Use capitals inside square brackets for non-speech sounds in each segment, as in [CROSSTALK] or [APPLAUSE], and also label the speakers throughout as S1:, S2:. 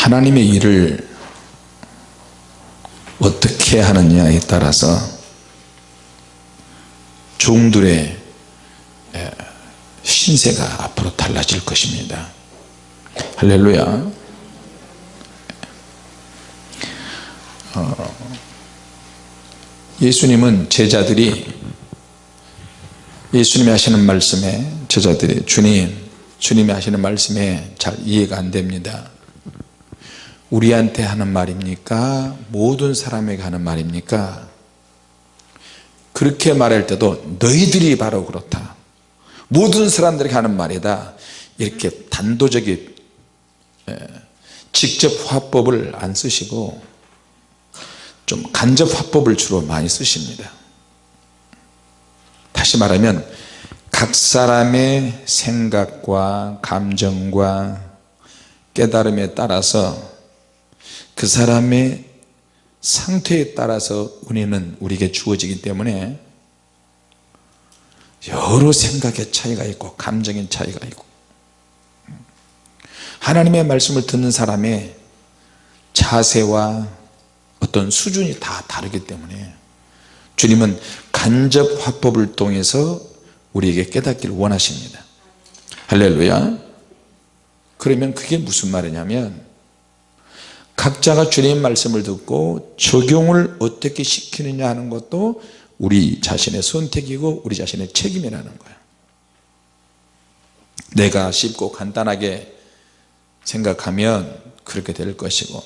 S1: 하나님의 일을 어떻게 하느냐에 따라서 종들의 신세가 앞으로 달라질 것입니다. 할렐루야. 어, 예수님은 제자들이 예수님이 하시는 말씀에 제자들이 주님 주님이 하시는 말씀에 잘 이해가 안 됩니다 우리한테 하는 말입니까? 모든 사람에게 하는 말입니까? 그렇게 말할 때도 너희들이 바로 그렇다. 모든 사람들에게 하는 말이다. 이렇게 단도적인 직접 화법을 안 쓰시고 좀 간접 화법을 주로 많이 쓰십니다. 다시 말하면 각 사람의 생각과 감정과 깨달음에 따라서 그 사람의 상태에 따라서 은혜는 우리에게 주어지기 때문에 여러 생각의 차이가 있고 감정의 차이가 있고 하나님의 말씀을 듣는 사람의 자세와 어떤 수준이 다 다르기 때문에 주님은 간접 화법을 통해서 우리에게 깨닫기를 원하십니다. 할렐루야. 그러면 그게 무슨 말이냐면 각자가 주님 말씀을 듣고 적용을 어떻게 시키느냐 하는 것도 우리 자신의 선택이고 우리 자신의 책임이라는 거예요 내가 쉽고 간단하게 생각하면 그렇게 될 것이고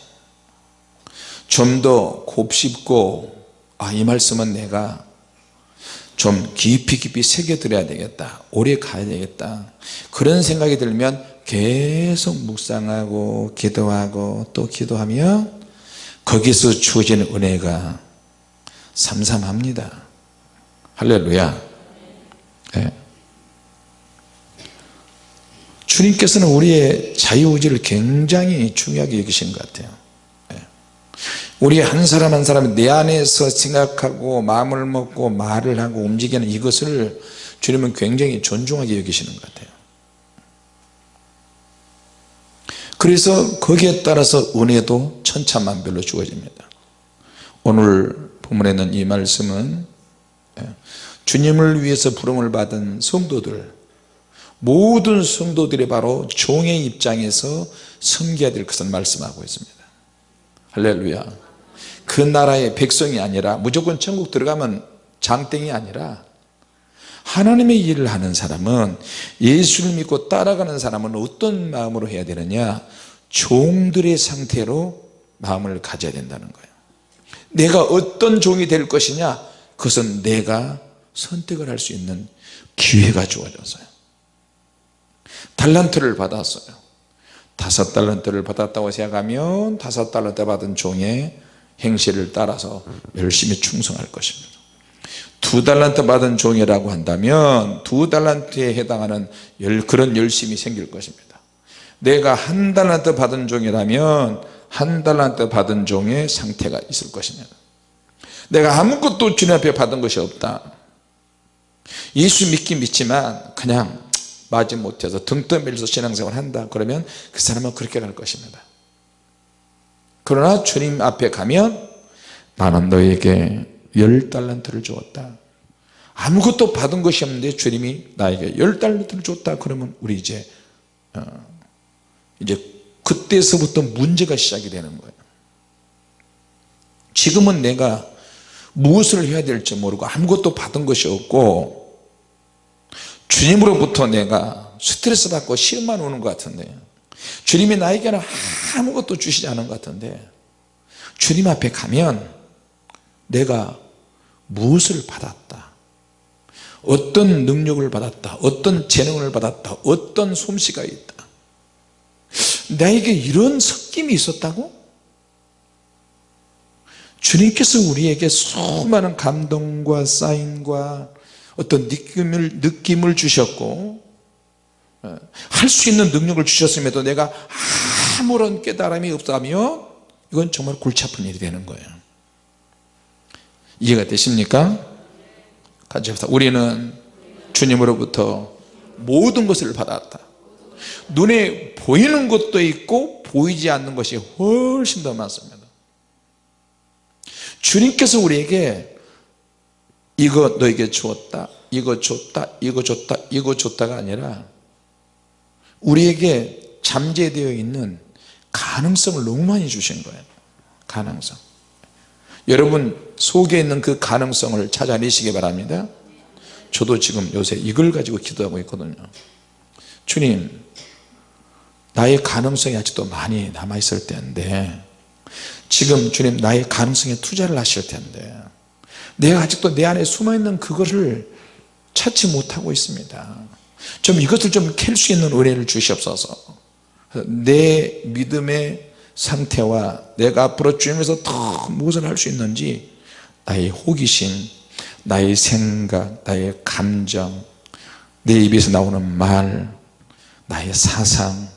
S1: 좀 더 곱씹고 아 이 말씀은 내가 좀 깊이 깊이 새겨들어야 되겠다 오래 가야 되겠다 그런 생각이 들면 계속 묵상하고 기도하고 또 기도하며 거기서 주어지는 은혜가 삼삼합니다 할렐루야 네. 주님께서는 우리의 자유의지를 굉장히 중요하게 여기신 것 같아요 네. 우리 한 사람 한 사람이 내 안에서 생각하고 마음을 먹고 말을 하고 움직이는 이것을 주님은 굉장히 존중하게 여기시는 것 같아요 그래서 거기에 따라서 은혜도 천차만별로 주어집니다. 오늘 본문에 있는 이 말씀은 예, 주님을 위해서 부름을 받은 성도들 모든 성도들이 바로 종의 입장에서 섬겨야 될 것을 말씀하고 있습니다. 할렐루야. 그 나라의 백성이 아니라 무조건 천국 들어가면 장땡이 아니라 하나님의 일을 하는 사람은 예수를 믿고 따라가는 사람은 어떤 마음으로 해야 되느냐? 종들의 상태로 마음을 가져야 된다는 거예요. 내가 어떤 종이 될 것이냐? 그것은 내가 선택을 할 수 있는 기회가 주어졌어요. 달란트를 받았어요. 다섯 달란트를 받았다고 생각하면 다섯 달란트 받은 종의 행실을 따라서 열심히 충성할 것입니다 두 달란트 받은 종이라고 한다면 두 달란트에 해당하는 그런 열심이 생길 것입니다. 내가 한 달란트 받은 종이라면 한 달란트 받은 종의 상태가 있을 것입니다. 내가 아무것도 주님 앞에 받은 것이 없다. 예수 믿긴 믿지만 그냥 맞지 못해서 등 떠밀려서 신앙생활 한다. 그러면 그 사람은 그렇게 갈 것입니다. 그러나 주님 앞에 가면 나는 너에게 열 달란트를 주었다. 아무것도 받은 것이 없는데 주님이 나에게 열 달란트를 줬다 그러면 우리 이제 어, 이제 그때서부터 문제가 시작이 되는 거예요. 지금은 내가 무엇을 해야 될지 모르고 아무것도 받은 것이 없고 주님으로부터 내가 스트레스 받고 시험만 오는 것 같은데 주님이 나에게는 아무것도 주시지 않은 것 같은데 주님 앞에 가면 내가 무엇을 받았다? 어떤 능력을 받았다? 어떤 재능을 받았다? 어떤 솜씨가 있다? 나에게 이런 섞임이 있었다고? 주님께서 우리에게 수많은 감동과 사인과 어떤 느낌을, 느낌을 주셨고 어, 할수 있는 능력을 주셨음에도 내가 아무런 깨달음이 없다면 이건 정말 골치 아픈 일이 되는 거예요 이해가 되십니까? 같이 합시다. 우리는 주님으로부터 모든 것을 받았다. 눈에 보이는 것도 있고 보이지 않는 것이 훨씬 더 많습니다. 주님께서 우리에게 이거 너에게 주었다 이거 줬다 이거 줬다 이거 줬다가 아니라 우리에게 잠재되어 있는 가능성을 너무 많이 주신 거예요. 가능성 여러분 속에 있는 그 가능성을 찾아내시기 바랍니다. 저도 지금 요새 이걸 가지고 기도하고 있거든요. 주님 나의 가능성이 아직도 많이 남아있을 텐데 지금 주님 나의 가능성에 투자를 하실 텐데 내가 아직도 내 안에 숨어있는 그것을 찾지 못하고 있습니다. 좀 이것을 좀 캘 수 있는 은혜를 주시옵소서. 내 믿음의 상태와 내가 앞으로 주님에서 더 무엇을 할 수 있는지 나의 호기심 나의 생각 나의 감정 내 입에서 나오는 말 나의 사상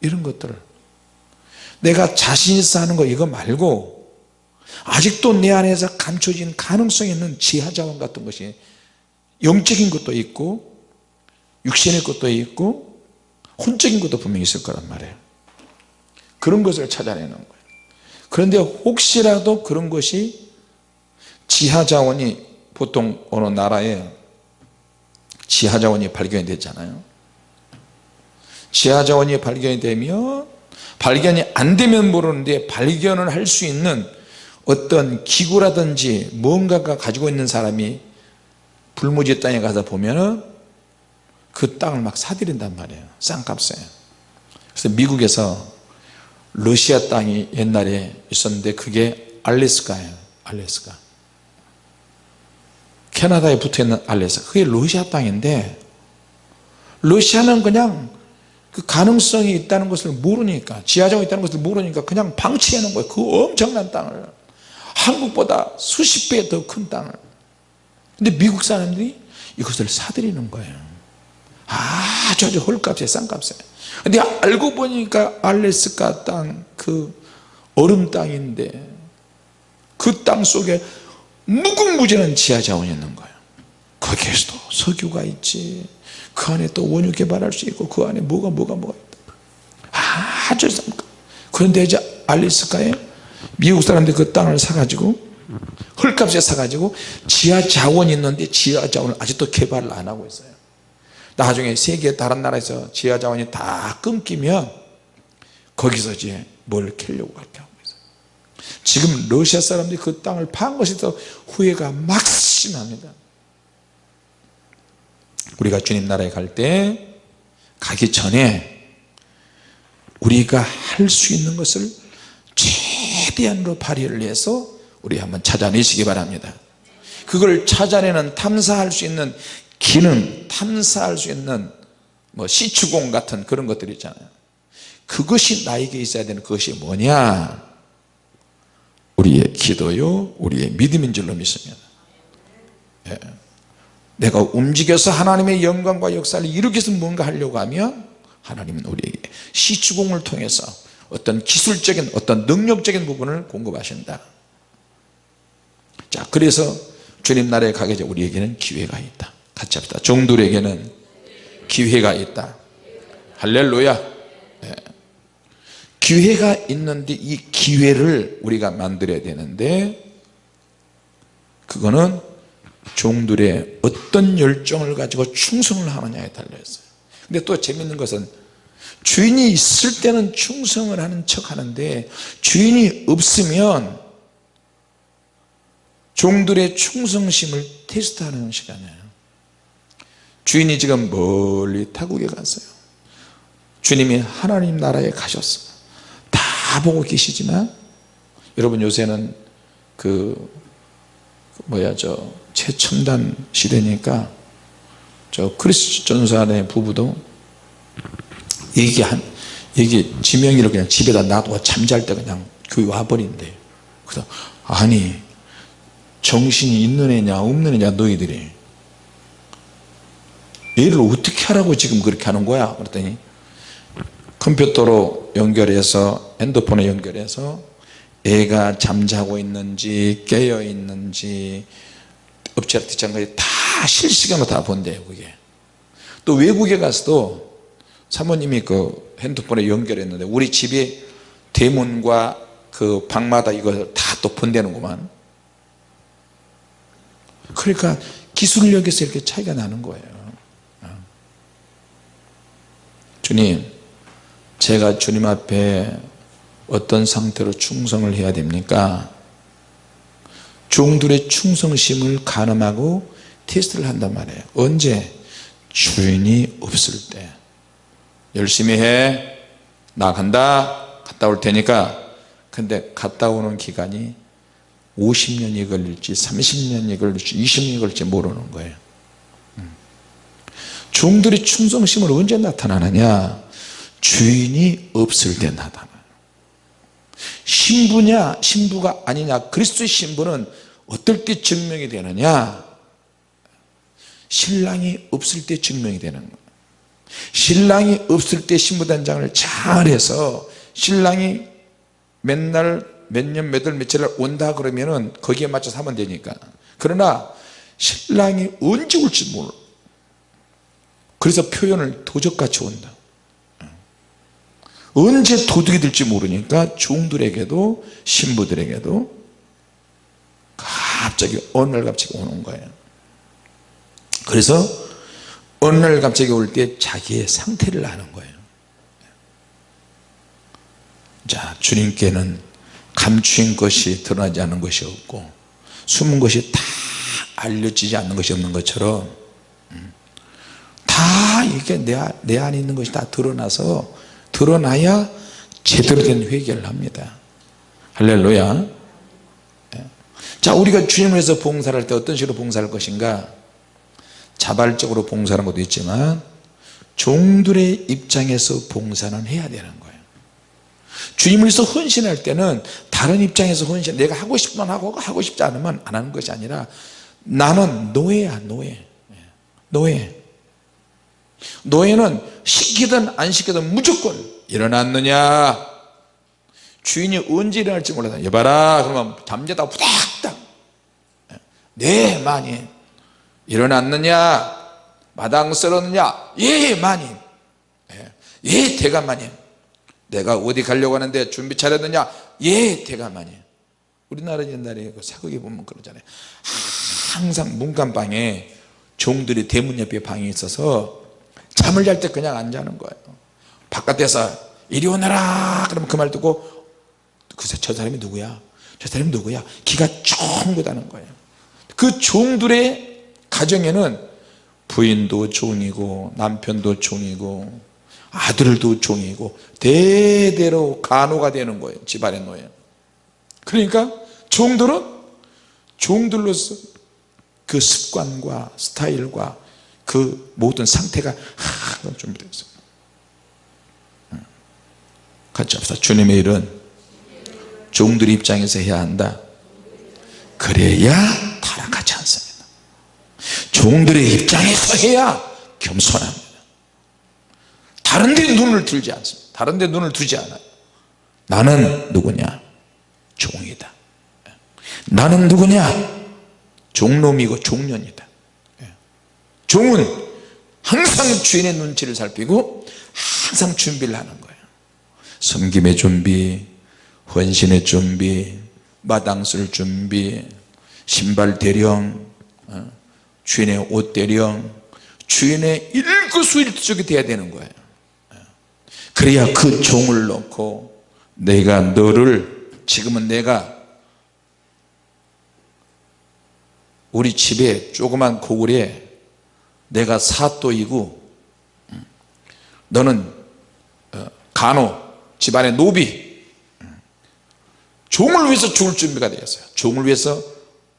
S1: 이런 것들을. 내가 자신 있어 하는 거 이거 말고 아직도 내 안에서 감춰진 가능성 있는 지하자원 같은 것이 영적인 것도 있고 육신의 것도 있고 혼적인 것도 분명히 있을 거란 말이에요 그런 것을 찾아내는 거예요. 그런데 혹시라도 그런 것이 지하자원이 보통 어느 나라에 지하자원이 발견이 됐잖아요. 지하자원이 발견이 되면 발견이 안 되면 모르는데 발견을 할 수 있는 어떤 기구라든지 뭔가가 가지고 있는 사람이 불모지 땅에 가서 보면은 그 땅을 막 사들인단 말이에요. 싼값에. 그래서 미국에서 러시아 땅이 옛날에 있었는데 그게 알래스카예요. 알래스카. 캐나다에 붙어있는 알래스카. 그게 러시아 땅인데 러시아는 그냥 그 가능성이 있다는 것을 모르니까 지하정이 있다는 것을 모르니까 그냥 방치해 놓은 거예요. 그 엄청난 땅을. 한국보다 수십 배 더 큰 땅을. 근데 미국 사람들이 이것을 사들이는 거예요. 아주 아주 헐값에 싼값에 근데 알고 보니까 알래스카 땅 그 얼음 땅인데 그 땅 속에 무궁무진한 지하자원이 있는 거예요. 거기에서도 석유가 있지. 그 안에 또 원유 개발할 수 있고 그 안에 뭐가 뭐가 뭐가 있다. 아주 싼 그런데 이제 알래스카에 미국 사람들이 그 땅을 사가지고 헐값에 사가지고 지하 자원이 있는데 지하 자원을 아직도 개발을 안 하고 있어요 나중에 세계 다른 나라에서 지하 자원이 다 끊기면 거기서 이제 뭘 캐려고 있어요. 지금 러시아 사람들이 그 땅을 파는 것이 더 후회가 막심합니다. 우리가 주님 나라에 갈 때 가기 전에 우리가 할 수 있는 것을 최대한으로 발휘를 해서 우리 한번 찾아내시기 바랍니다. 그걸 찾아내는 탐사할 수 있는 기능 탐사할 수 있는 뭐 시추공 같은 그런 것들 있잖아요. 그것이 나에게 있어야 되는 그것이 뭐냐? 우리의 기도요 우리의 믿음인 줄로 믿습니다. 예. 내가 움직여서 하나님의 영광과 역사를 일으켜서 뭔가 하려고 하면 하나님은 우리에게 시추공을 통해서 어떤 기술적인 어떤 능력적인 부분을 공급하신다. 자 그래서 주님 나라에 가게 되면 우리에게는 기회가 있다 같이 합시다. 종들에게는 기회가 있다. 할렐루야. 네. 기회가 있는데 이 기회를 우리가 만들어야 되는데 그거는 종들의 어떤 열정을 가지고 충성을 하느냐에 달려 있어요. 근데 또 재밌는 것은 주인이 있을 때는 충성을 하는 척 하는데 주인이 없으면 종들의 충성심을 테스트하는 시간이에요 주인이 지금 멀리 타국에 갔어요. 주님이 하나님 나라에 가셨어. 다 보고 계시지만 여러분 요새는 그 뭐야 저 최첨단 시대니까 저 크리스 전사의 부부도 얘기한 얘기 지명이를 그냥 집에다 놔두고 잠잘 때 그냥 교회 와버린대. 그래서 아니 정신이 있는 애냐 없는 애냐 너희들이 얘를 어떻게 하라고 지금 그렇게 하는 거야? 그랬더니 컴퓨터로 연결해서 핸드폰에 연결해서 애가 잠자고 있는지 깨어 있는지 엎치락 뒤짝까지 다 실시간으로 다 본대요 그게. 또 외국에 가서도 사모님이 그 핸드폰에 연결했는데 우리 집에 대문과 그 방마다 이거 다또 번대는구만. 그러니까 기술력에서 이렇게 차이가 나는 거예요 어. 주님 제가 주님 앞에 어떤 상태로 충성을 해야 됩니까? 종들의 충성심을 가늠하고 테스트를 한단 말이에요. 언제? 주인이 없을 때. 열심히 해. 나간다. 갔다 올 테니까. 근데 갔다 오는 기간이 50년이 걸릴지 30년이 걸릴지 20년이 걸릴지 모르는 거예요. 음. 종들의 충성심은 언제 나타나느냐? 주인이 없을 때 나타나요. 신부냐 신부가 아니냐 그리스도의 신부는 어떨 때 증명이 되느냐? 신랑이 없을 때 증명이 되는 거예요. 신랑이 없을 때 신부단장을 잘해서 신랑이 맨날 몇 년 몇월 며칠 온다 그러면은 거기에 맞춰서 하면 되니까. 그러나 신랑이 언제 올지 몰라 그래서 표현을 도적같이 온다. 언제 도둑이 될지 모르니까 종들에게도 신부들에게도 갑자기 어느 날 갑자기 오는 거예요. 그래서 어느 날 갑자기 올 때 자기의 상태를 아는 거예요. 자 주님께는 감추인 것이 드러나지 않는 것이 없고 숨은 것이 다 알려지지 않는 것이 없는 것처럼 음, 다 이게 내, 내 안에 있는 것이 다 드러나서 드러나야 제대로 된 회개를 합니다. 할렐루야. 예. 자 우리가 주님을 위해서 봉사를 할 때 어떤 식으로 봉사할 것인가? 자발적으로 봉사하는 것도 있지만 종들의 입장에서 봉사는 해야 되는 거예요. 주님을 위해서 헌신할 때는 다른 입장에서 헌신 내가 하고 싶으면 하고 하고 싶지 않으면 안 하는 것이 아니라 나는 노예야 노예. 노예 노예는 시키든 안 시키든 무조건 일어났느냐? 주인이 언제 일어날지 몰라서 여봐라 그러면 잠자다 후닥닥. 네 많이. 일어났느냐? 마당 쓸었느냐? 예 많이. 예, 예 대감마님 내가 어디 가려고 하는데 준비 잘했느냐? 예 대감마님 우리나라 옛날에 그 사극에 보면 그러잖아요. 항상 문간방에 종들이 대문 옆에 방이 있어서 잠을 잘 때 그냥 안 자는 거예요. 바깥에서 이리 오너라! 그러면 그 말 듣고 글쎄 저 사람이 누구야? 저 사람이 누구야? 기가 쫑긋하는 거예요. 그 종들의 가정에는 부인도 종이고 남편도 종이고 아들도 종이고 대대로 간호가 되는 거예요 집안의 노예 그러니까 종들은 종들로서 그 습관과 스타일과 그 모든 상태가 항상 준비되어 같이 합시다. 주님의 일은 종들 입장에서 해야 한다. 그래야 타락하지 않습니다. 종들의 입장에서 해야 겸손합니다. 다른 데 눈을 들지 않습니다. 다른 데 눈을 두지 않아요. 나는 누구냐? 종이다. 나는 누구냐? 종놈이고 종년이다 종은 항상 주인의 눈치를 살피고 항상 준비를 하는 거예요. 섬김의 준비 헌신의 준비 마당 쓸 준비 신발 대령 어, 주인의 옷 대령 주인의 일거수일투족이 돼야 되는 거예요. 그래야 그 종을 놓고 내가 너를 지금은 내가 우리 집에 조그만 고글에 내가 사또이고 너는 어, 간호 집안의 노비 종을 위해서 죽을 준비가 되었어요. 종을 위해서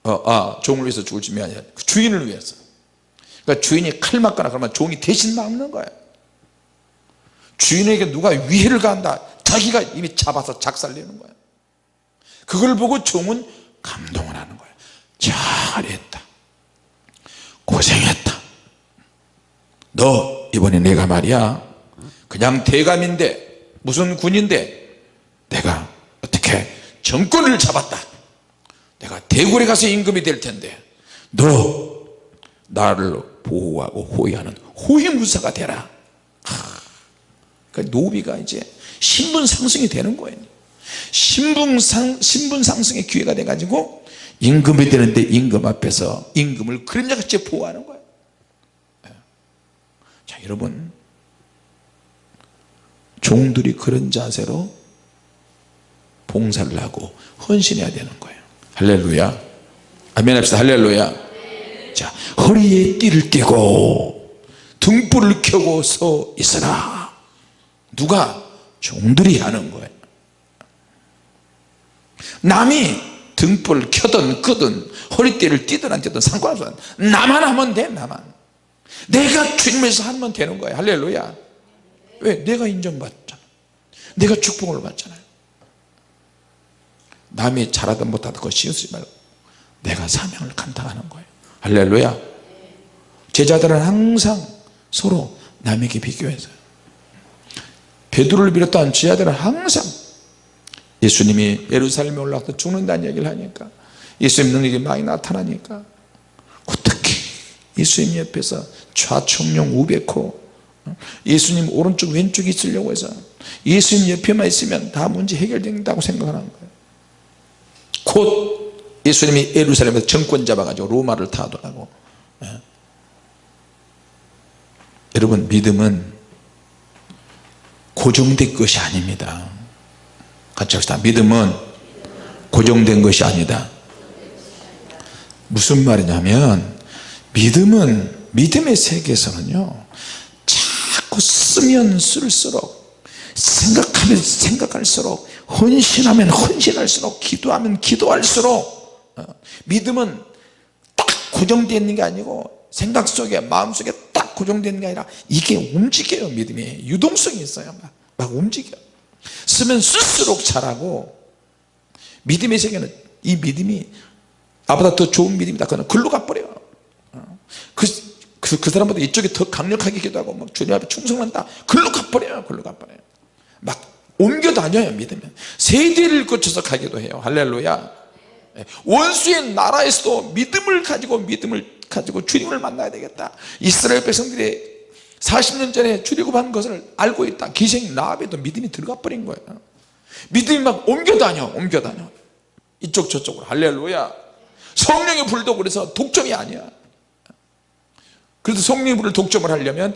S1: 어, 아 종을 위해서 죽을 준비가 아니라 그 주인을 위해서. 그러니까 주인이 칼 맞거나 그러면 종이 대신 막는 거예요. 주인에게 누가 위해를 가한다. 자기가 이미 잡아서 작살내는 거예요. 그걸 보고 종은 감동을 하는 거예요. 잘했다. 고생했다 너 이번에 내가 말이야. 그냥 대감인데 무슨 군인데 내가 어떻게 정권을 잡았다. 내가 대굴에 가서 임금이 될 텐데 너 나를 보호하고 호위하는 호위무사가 되라. 그러니까 노비가 이제 신분 상승이 되는 거예요. 신분, 상, 신분 상승의 기회가 돼 가지고 임금이 되는데 임금 앞에서 임금을 그림자같이 보호하는 거예요 예. 자 여러분. 종들이 그런 자세로 봉사를 하고 헌신해야 되는 거예요. 할렐루야. 아멘 합시다. 할렐루야. 자 허리에 띠를 띠고 등불을 켜고 서 있어라 누가 종들이 하는 거예요? 남이 등불을 켜든 끄든 허리띠를 띠든 안 띠든 상관없어 나만 하면 돼 나만 내가 주님에서 하면 되는 거야. 할렐루야. 왜? 내가 인정받잖아. 내가 축복을 받잖아요. 남이 잘하든 못하든 그거 씌우지 말고 내가 사명을 감당하는 거예요. 할렐루야. 제자들은 항상 서로 남에게 비교해서 베드로를 비롯한 제자들은 항상 예수님이 예루살렘에 올라가서 죽는다는 얘기를 하니까 예수님 능력이 많이 나타나니까 어떻게 예수님 옆에서 좌청룡 우백호 예수님 오른쪽 왼쪽에 있으려고 해서 예수님 옆에만 있으면 다 문제 해결된다고 생각하는 거예요. 곧 예수님이 예루살렘에서 정권 잡아가지고 로마를 타도하고. 예. 여러분 믿음은 고정된 것이 아닙니다. 같이 합시다. 믿음은 고정된 것이 아니다. 무슨 말이냐면 믿음은 믿음의 세계에서는요 자꾸 쓰면 쓸수록 생각하면 생각할수록 헌신하면 헌신할수록 기도하면 기도할수록 어, 믿음은 딱 고정되어 있는 게 아니고 생각 속에 마음 속에 딱 고정되어 있는 게 아니라 이게 움직여요 믿음이. 유동성이 있어요 막, 막 움직여. 쓰면 쓸수록 잘하고 믿음의 세계는 이 믿음이 나보다 더 좋은 믿음이다. 그는 글로 가버려. 어. 그, 그, 그 사람보다 이쪽이 더 강력하게 기도하고 막 주님 앞에 충성한다. 글로 가버려요. 글로 가버려요. 막 옮겨 다녀요 믿으면. 세대를 거쳐서 가기도 해요. 할렐루야. 예. 원수의 나라에서도 믿음을 가지고 믿음을 가지고 주님을 만나야 되겠다. 이스라엘 백성들이 40년 전에 출애굽한 것을 알고 있다. 기생 라합에도 믿음이 들어가 버린 거예요. 믿음이 막 옮겨 다녀 옮겨 다녀. 이쪽 저쪽으로. 할렐루야. 성령의 불도 그래서 독점이 아니야 그래서 성령의 불을 독점을 하려면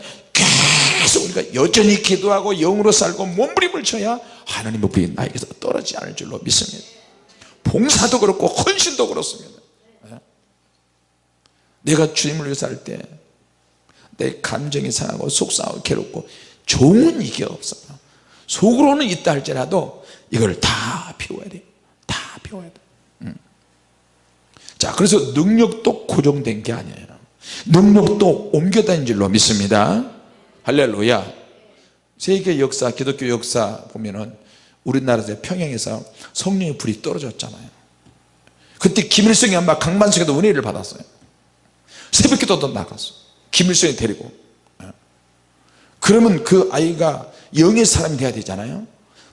S1: 계속 우리가 여전히 기도하고 영으로 살고 몸부림을 쳐야 하나님의 불이 나에게서 떨어지지 않을 줄로 믿습니다. 봉사도 그렇고 헌신도 그렇습니다. 내가 주님을 위해서 할 때 내 감정이 상하고 속상하고 괴롭고 종은 이게 없어요. 속으로는 있다 할지라도 이걸 다 비워야 돼요 다 비워야 돼. 음. 자 그래서 능력도 고정된 게 아니에요 능력도 옮겨다닌 줄로 믿습니다. 할렐루야. 세계 역사 기독교 역사 보면은 우리나라에서 평양에서 성령의 불이 떨어졌잖아요. 그때 김일성이 아마 강만석에도 은혜를 받았어요. 새벽기도도 나갔어 김일성이 데리고. 예. 그러면 그 아이가 영의 사람이 돼야 되잖아요.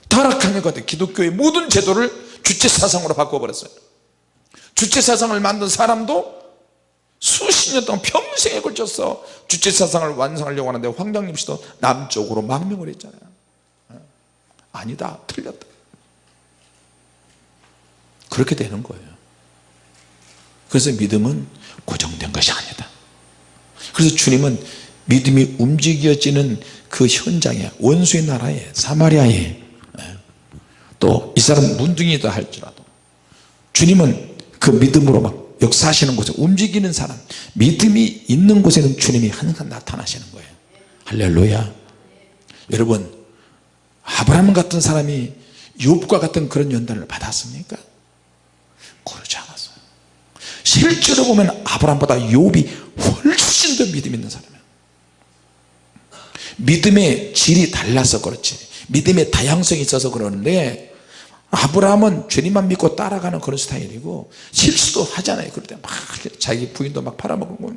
S1: 타락하는 것 같아요 기독교의 모든 제도를 주체 사상으로 바꿔버렸어요. 주체 사상을 만든 사람도 수십 년 동안 평생에 걸쳐서 주체 사상을 완성하려고 하는데 황장림 씨도 남쪽으로 망명을 했잖아요. 예. 아니다 틀렸다. 그렇게 되는 거예요. 그래서 믿음은 고정된 것이 아니다. 그래서 주님은 믿음이 움직여지는 그 현장에 원수의 나라에 사마리아에 예, 또이 사람 문둥이다 할지라도 주님은 그 믿음으로 막 역사하시는 곳에 움직이는 사람 믿음이 있는 곳에는 주님이 항상 나타나시는 거예요. 할렐루야. 여러분 아브라함 같은 사람이 욥과 같은 그런 연단을 받았습니까? 그러지 않았어요. 실제로 보면 아브라함보다 욥이 훨씬 더 믿음 있는 사람이에요. 믿음의 질이 달라서 그렇지 믿음의 다양성이 있어서 그러는데 아브라함은 주님만 믿고 따라가는 그런 스타일이고 실수도 하잖아요. 그럴 때 막 자기 부인도 막 팔아먹고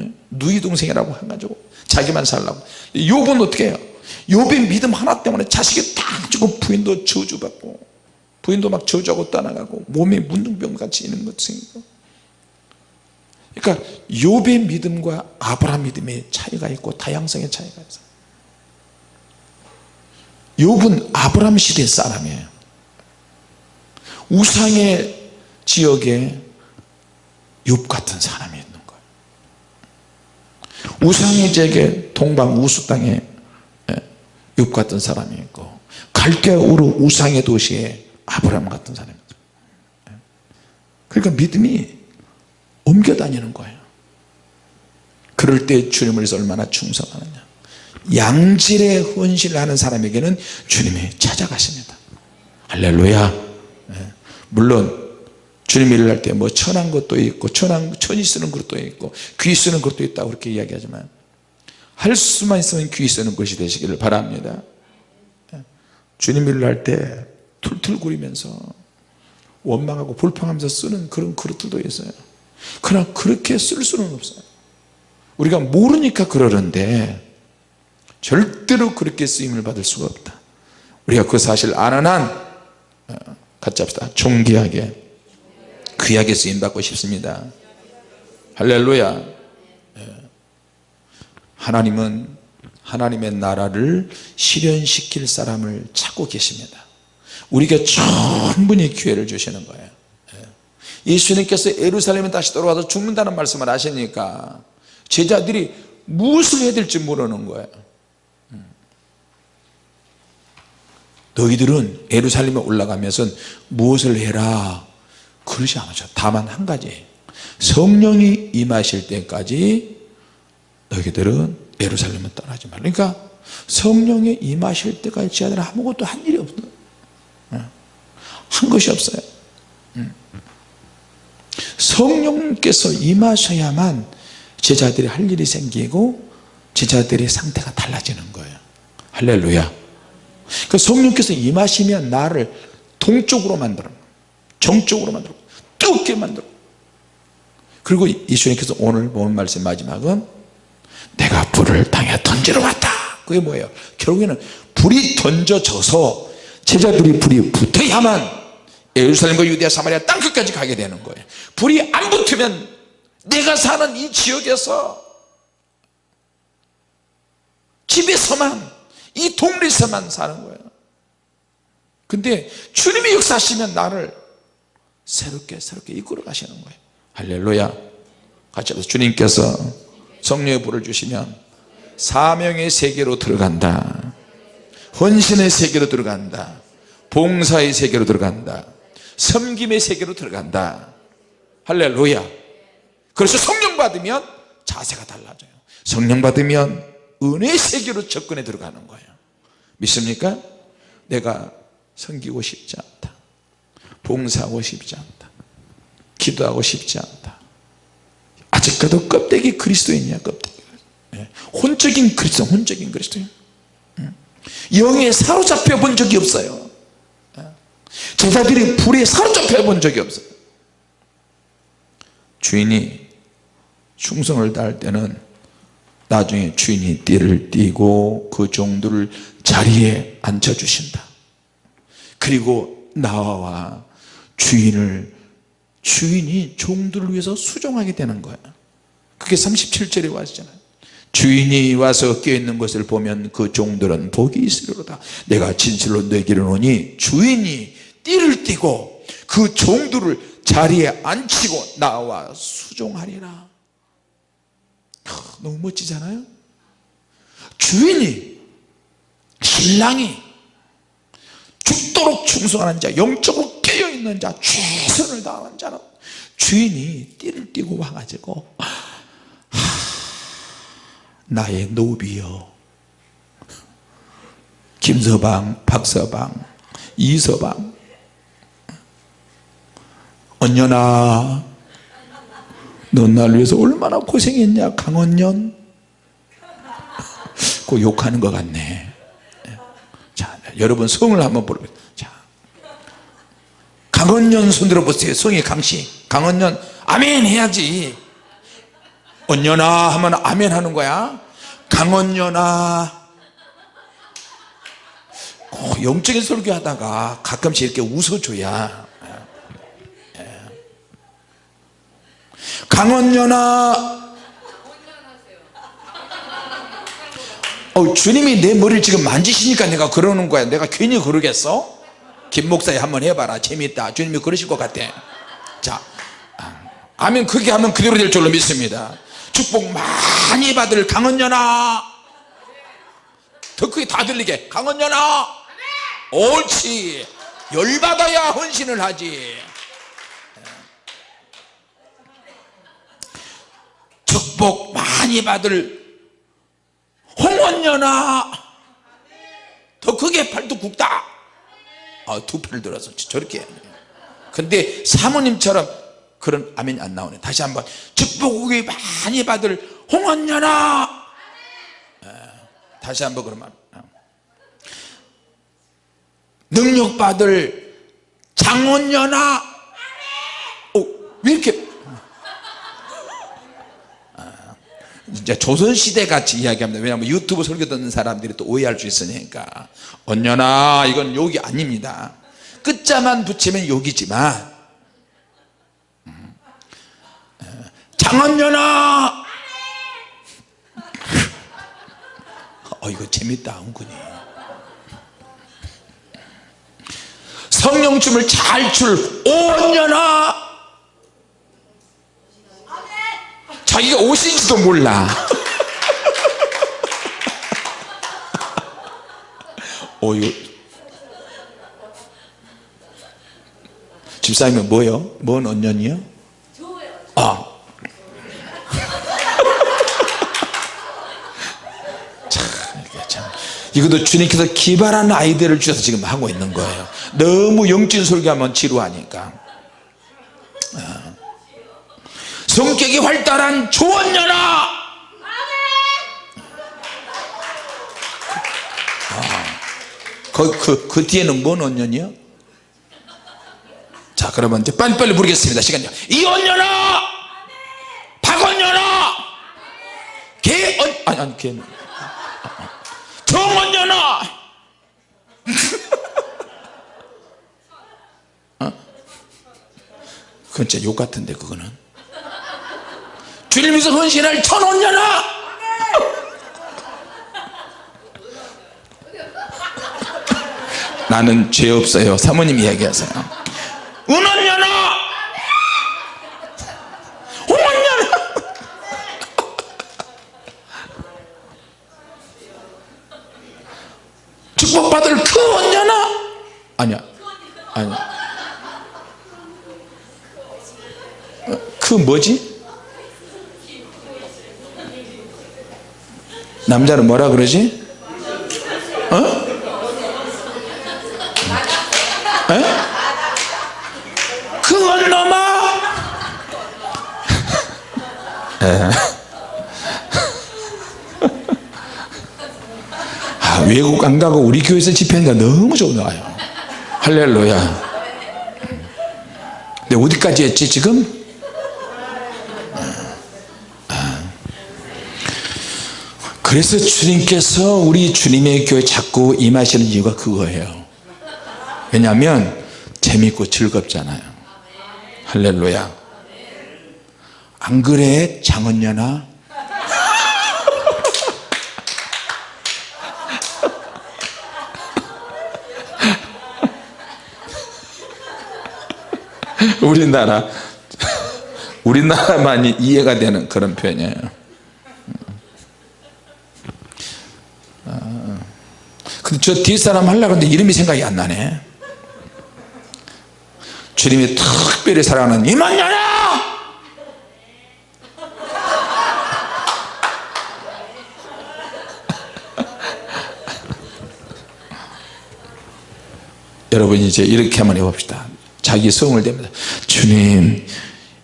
S1: 예? 누이 동생이라고 해가지고 자기만 살라고. 욥은 어떻게 해요? 욥의 믿음 하나 때문에 자식이 딱 죽고 부인도 저주받고 부인도 막 저주하고 떠나가고 몸에 문둥병 같이 있는 것 생기고. 그러니까 욥의 믿음과 아브라함 믿음의 차이가 있고 다양성의 차이가 있어요. 욥은 아브라함 시대 사람이에요 우상의 지역에 욥 같은 사람이 있는 거예요. 우상의 지역에 동방 우수 땅에 예, 욥 같은 사람이 있고 갈대우르 우상의 도시에 아브라함 같은 사람이 있어요. 예. 그러니까 믿음이 옮겨 다니는 거예요. 그럴 때 주님을 얼마나 충성하느냐. 양질의 헌신을 하는 사람에게는 주님이 찾아가십니다. 할렐루야. 예. 물론 주님 일을 할 때 뭐 천한 것도 있고 천한 천이 쓰는 것도 있고 귀 쓰는 것도 있다고 그렇게 이야기하지만 할 수만 있으면 귀 쓰는 것이 되시기를 바랍니다. 예. 주님 일을 할 때 툴툴거리면서 원망하고 불평하면서 쓰는 그런 그릇들도 있어요. 그러나 그렇게 쓸 수는 없어요. 우리가 모르니까 그러는데 절대로 그렇게 쓰임을 받을 수가 없다. 우리가 그 사실 아는 한 어, 같이 합시다. 존귀하게. 귀하게 쓰임받고 싶습니다. 할렐루야. 예. 하나님은 하나님의 나라를 실현시킬 사람을 찾고 계십니다. 우리가 충분히 기회를 주시는 거예요. 예. 예수님께서 예루살렘에 다시 돌아와서 죽는다는 말씀을 하시니까 제자들이 무엇을 해야 될지 모르는 거예요 너희들은 예루살렘에 올라가면서 무엇을 해라? 그러지 않으죠 다만 한 가지. 성령이 임하실 때까지 너희들은 예루살렘은 떠나지 말라. 그러니까 성령이 임하실 때까지 제자들은 아무것도 한 일이 없어요. 예. 한 것이 없어요. 음. 성령께서 임하셔야만 제자들이 할 일이 생기고 제자들의 상태가 달라지는 거예요. 할렐루야 그 성령께서 임하시면 나를 동쪽으로 만들어 정적으로 만들고 뜨겁게 만들고 그리고 예수님께서 오늘 본 말씀 마지막은 내가 불을 땅에 던지러 왔다. 그게 뭐예요? 결국에는 불이 던져져서 제자들이 불이 붙어야만 예루살렘과 유대아 사마리아 땅끝까지 가게 되는 거예요. 불이 안 붙으면 내가 사는 이 지역에서 집에서만 이 동네에서만 사는 거예요. 근데 주님이 역사하시면 나를 새롭게 새롭게 이끌어 가시는 거예요. 할렐루야. 같이 합시다. 주님께서 성령의 불을 주시면 사명의 세계로 들어간다. 헌신의 세계로 들어간다. 봉사의 세계로 들어간다. 섬김의 세계로 들어간다. 할렐루야. 그래서 성령 받으면 자세가 달라져요. 성령 받으면 은혜의 세계로 접근해 들어가는 거예요. 믿습니까? 내가 섬기고 싶지 않다. 봉사하고 싶지 않다. 기도하고 싶지 않다. 아직까지 껍데기 그리스도인이야 껍데기. 예. 혼적인 그리스도 혼적인 그리스도인. 영에 사로잡혀 본 적이 없어요. 예. 제자들이 불에 사로잡혀 본 적이 없어요. 주인이 충성을 다할 때는 나중에 주인이 띠를 띠고 그 종들을 자리에 앉혀주신다. 그리고 나와 주인을 주인이 종들을 위해서 수종하게 되는 거야. 그게 37절에 와 있잖아요. 주인이 와서 깨어있는 것을 보면 그 종들은 복이 있으리로다. 내가 진실로 너에게 이르노니 주인이 띠를 띠고 그 종들을 자리에 앉히고 나와 수종하리라 너무 멋지잖아요. 주인이 신랑이 죽도록 충성하는 자 영적으로 깨어있는 자 최선을 다하는 자는 주인이 띠를 띠고 와가지고 하, 나의 노비여. 김서방 박서방 이서방. 언년아 넌 나를 위해서 얼마나 고생했냐 강언년? 그 욕하는 것 같네. 자 여러분 성을 한번 부르 자 강언년 손 들어 보세요. 성이 강씨 강언년 아멘 해야지. 언년아 하면 아멘 하는 거야. 강언년아. 어, 영적인 설교하다가 가끔씩 이렇게 웃어줘야 강원연아. 어, 주님이 내 머리를 지금 만지시니까 내가 그러는 거야. 내가 괜히 그러겠어? 김 목사님 한번 해봐라. 재밌다. 주님이 그러실 것 같아. 자 아, 아멘. 그렇게 하면 그대로 될 줄로 믿습니다. 축복 많이 받을 강은연아. 더 크게 다 들리게. 강은연아. 옳지. 열받아야 헌신을 하지 축복 많이 받을 홍원연아. 더 크게 팔도 굽다. 아, 두 팔을 들어서 저렇게. 근데 사모님처럼 그런 아멘이 안 나오네. 다시 한번 축복이 많이 받을 홍원연아. 예, 다시 한번 그러면 어. 능력 받을 장원연아. 어, 왜 이렇게 이제 조선시대 같이 이야기합니다. 왜냐하면 유튜브 설교 듣는 사람들이 또 오해할 수 있으니까. 언녀나 이건 욕이 아닙니다. 끝자만 붙이면 욕이지만. 음, 에, 장언녀나! [LAUGHS] 어 이거 재밌다 은근히. 성령춤을 잘 출 오언녀나 자기가 옷인지도 몰라 어 이거 집사님은 뭐요? 뭔 언년이요? 아 참, 이게 참. 이것도 주님께서 기발한 아이디어를 주셔서 지금 하고 있는 거예요 너무 영진 설교하면 지루하니까 성격이 활달한 조언녀나 그, 그, 그 뒤에는 뭔 언년이요? 자 그러면 이제 빨리빨리 부르겠습니다. 시간요 이언년아 박언년아 개언 아니 아니 개는 정언년아 [LAUGHS] 어? 그건 진짜 욕 같은데 그거는 주님께서 헌신할 천원 년아! 나는 죄 없어요. 사모님 이야기하세요. 은원 년아! 홍원 년아! 축복받을 그 원년아! 아니야. 아니야. 어, 그 뭐지 남자는 뭐라 그러지 어? 에? 그건 [LAUGHS] 에. 아, 외국 안 가고 우리 교회에서 집회하니까 너무 좋아요 할렐루야 근데 어디까지 했지 지금 그래서 주님께서 우리 주님의 교회 자꾸 임하시는 이유가 그거예요. 왜냐하면 재밌고 즐겁잖아요. 할렐루야. 안 그래? 장언녀나 [LAUGHS] 우리나라 우리나라만이 이해가 되는 그런 표현이에요 아, 근데 저 뒷사람 하려고 하는데 이름이 생각이 안 나네. 주님이 특별히 사랑하는 이만년아! [LAUGHS] 여러분 이제 이렇게 한번 해봅시다. 자기 성을 대면서 주님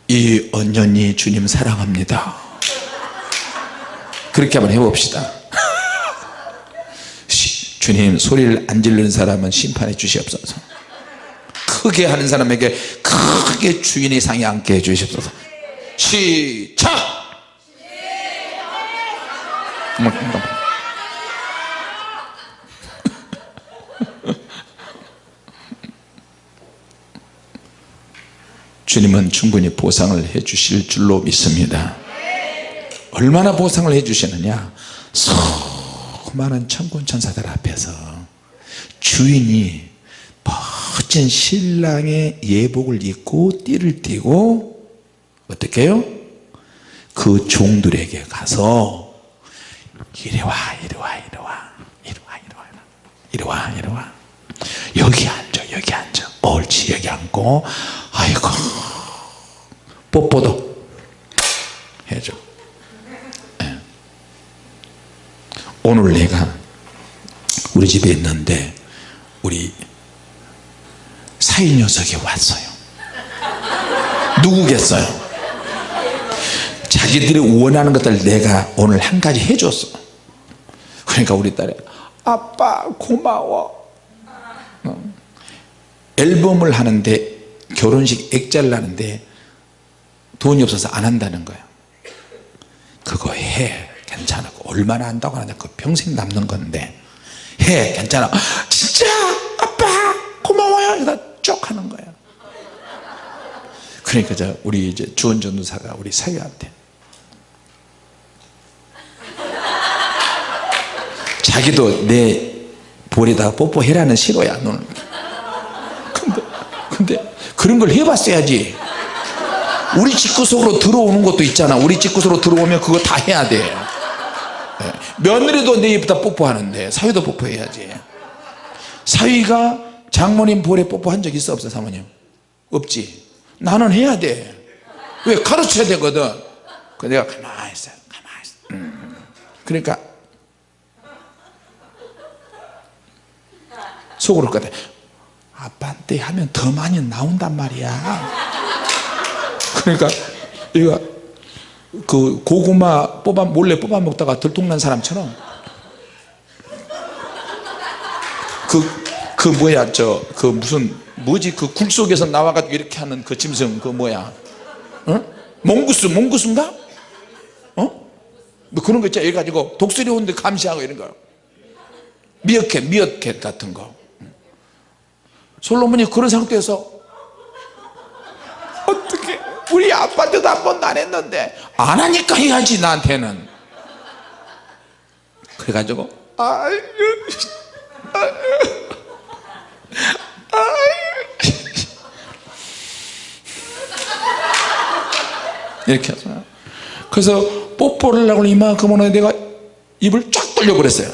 S1: 이 언년이 주님 사랑합니다. 그렇게 한번 해봅시다. 시, 주님 소리를 안 지르는 사람은 심판해 주시옵소서. 크게 하는 사람에게 크게 주인의 상에 앉게 해 주시옵소서. 시작! [LAUGHS] 주님은 충분히 보상을 해 주실 줄로 믿습니다. 얼마나 보상을 해 주시느냐 많은 천군 천사들 앞에서 주인이 멋진 신랑의 예복을 입고 띠를 띠고 어떻게 해요? 그 종들에게 가서 이리 와 이리 와 이리 와 이리 와 이리 와 이리 와 이리 와 여기 앉아 여기 앉아 옳지 여기 앉고 아이고 뽀뽀도 해줘 예. 오늘 내가 우리 집에 있는데 우리 사위 녀석이 왔어요. 누구겠어요? 자기들이 원하는 것들 내가 오늘 한 가지 해줬어. 그러니까 우리 딸이 아빠 고마워. 어. 앨범을 하는데 결혼식 액자를 하는데 돈이 없어서 안 한다는 거야 그거 해 괜찮아. 얼마나 한다고 하냐 그 평생 남는 건데. 해 괜찮아. 진짜 아빠 고마워요. 이러다 쭉 하는 거야. 그러니까 저 우리 이제 주원 전도사가 우리 사위한테. 자기도 내 볼에다가 뽀뽀해라는 싫어야 너는. 근데 근데 그런 걸 해봤어야지. 우리 집구 속으로 들어오는 것도 있잖아. 우리 집구 속으로 들어오면 그거 다 해야 돼. 예. 며느리도 내 입에다 뽀뽀하는데 사위도 뽀뽀해야지. 사위가 장모님 볼에 뽀뽀한 적 있어 없어 사모님? 없지. 나는 해야 돼왜 가르쳐야 되거든. 그 내가 가만히 있어 가만히 있어. 음. 그러니까 속으로 거든 아빠한테 하면 더 많이 나온단 말이야. 그러니까 얘가 그 고구마 뽑아 몰래 뽑아 먹다가 들통난 사람처럼 그 그 뭐야 저 그 무슨 뭐지 그 굴 속에서 나와가지고 이렇게 하는 그 짐승 그 뭐야 어? 몽구스 몽구스인가? 어? 뭐 그런 거 있잖아 해 가지고 독수리 오는데 감시하고 이런 거 미어캣 미어캣 같은 거 솔로몬이 그런 상태에서 어떻게 우리 아빠한테도 한 번도 안 했는데 안 하니까 해야지 나한테는. 그래가지고 아유 아유. 아유 이렇게 해서. 그래서 뽀뽀를 하려고 이만큼 오는 내가 입을 쫙 벌려 버렸어요.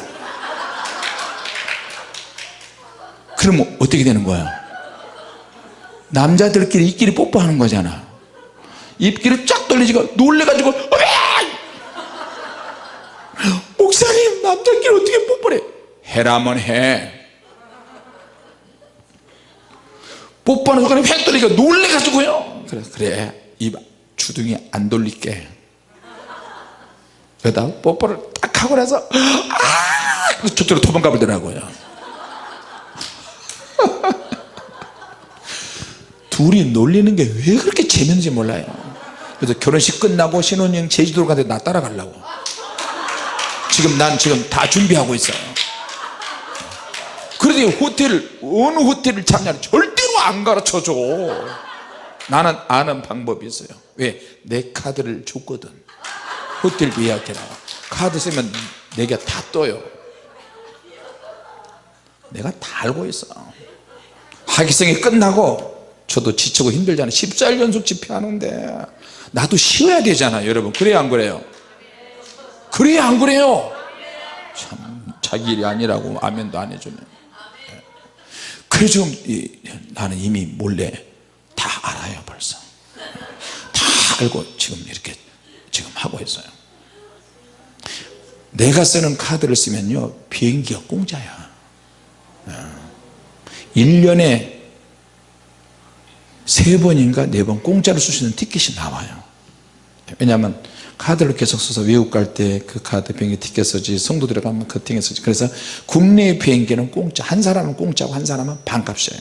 S1: 그러면 어떻게 되는 거야? 남자들끼리 이끼리 뽀뽀하는 거잖아 입기를 쫙 돌리지가 놀래가지고 목사님 남자끼리 어떻게 뽀뽀해 해라면 해. 뽀뽀하는 순간에 획 돌리니까 놀래가지고요 그래 그래. 입 주둥이 안 돌릴게. 그러다 뽀뽀를 딱 하고 나서 아! 저쪽으로 도망가 버더라고요. [LAUGHS] 둘이 놀리는 게 왜 그렇게 재밌는지 몰라요 그래서 결혼식 끝나고 신혼여행 제주도로 가는데 나 따라가려고. 지금 난 지금 다 준비하고 있어요. 그런데 호텔 어느 호텔을 잡냐는 절대로 안 가르쳐줘. 나는 아는 방법이 있어요. 왜? 내 카드를 줬거든. 호텔 예약해라. 카드 쓰면 내게 다 떠요. 내가 다 알고 있어. 하기성이 끝나고 저도 지치고 힘들잖아요 14일 연속 집회하는데 나도 쉬어야 되잖아요 여러분. 그래야 안 그래요? 그래야 안 그래요? 참 자기 일이 아니라고 아멘도 안 해주네. 그래 지금 나는 이미 몰래 다 알아요 벌써. 다 알고 지금 이렇게 지금 하고 있어요. 내가 쓰는 카드를 쓰면요 비행기가 공짜야. 1년에 세 번인가 네 번 공짜로 쓸 수 있는 티켓이 나와요 왜냐하면 카드를 계속 써서 외국 갈 때 그 카드 비행기 티켓 쓰지 성도 들어가면 그 티켓 쓰지 그래서 국내 비행기는 공짜 한 사람은 공짜고 한 사람은 반값이에요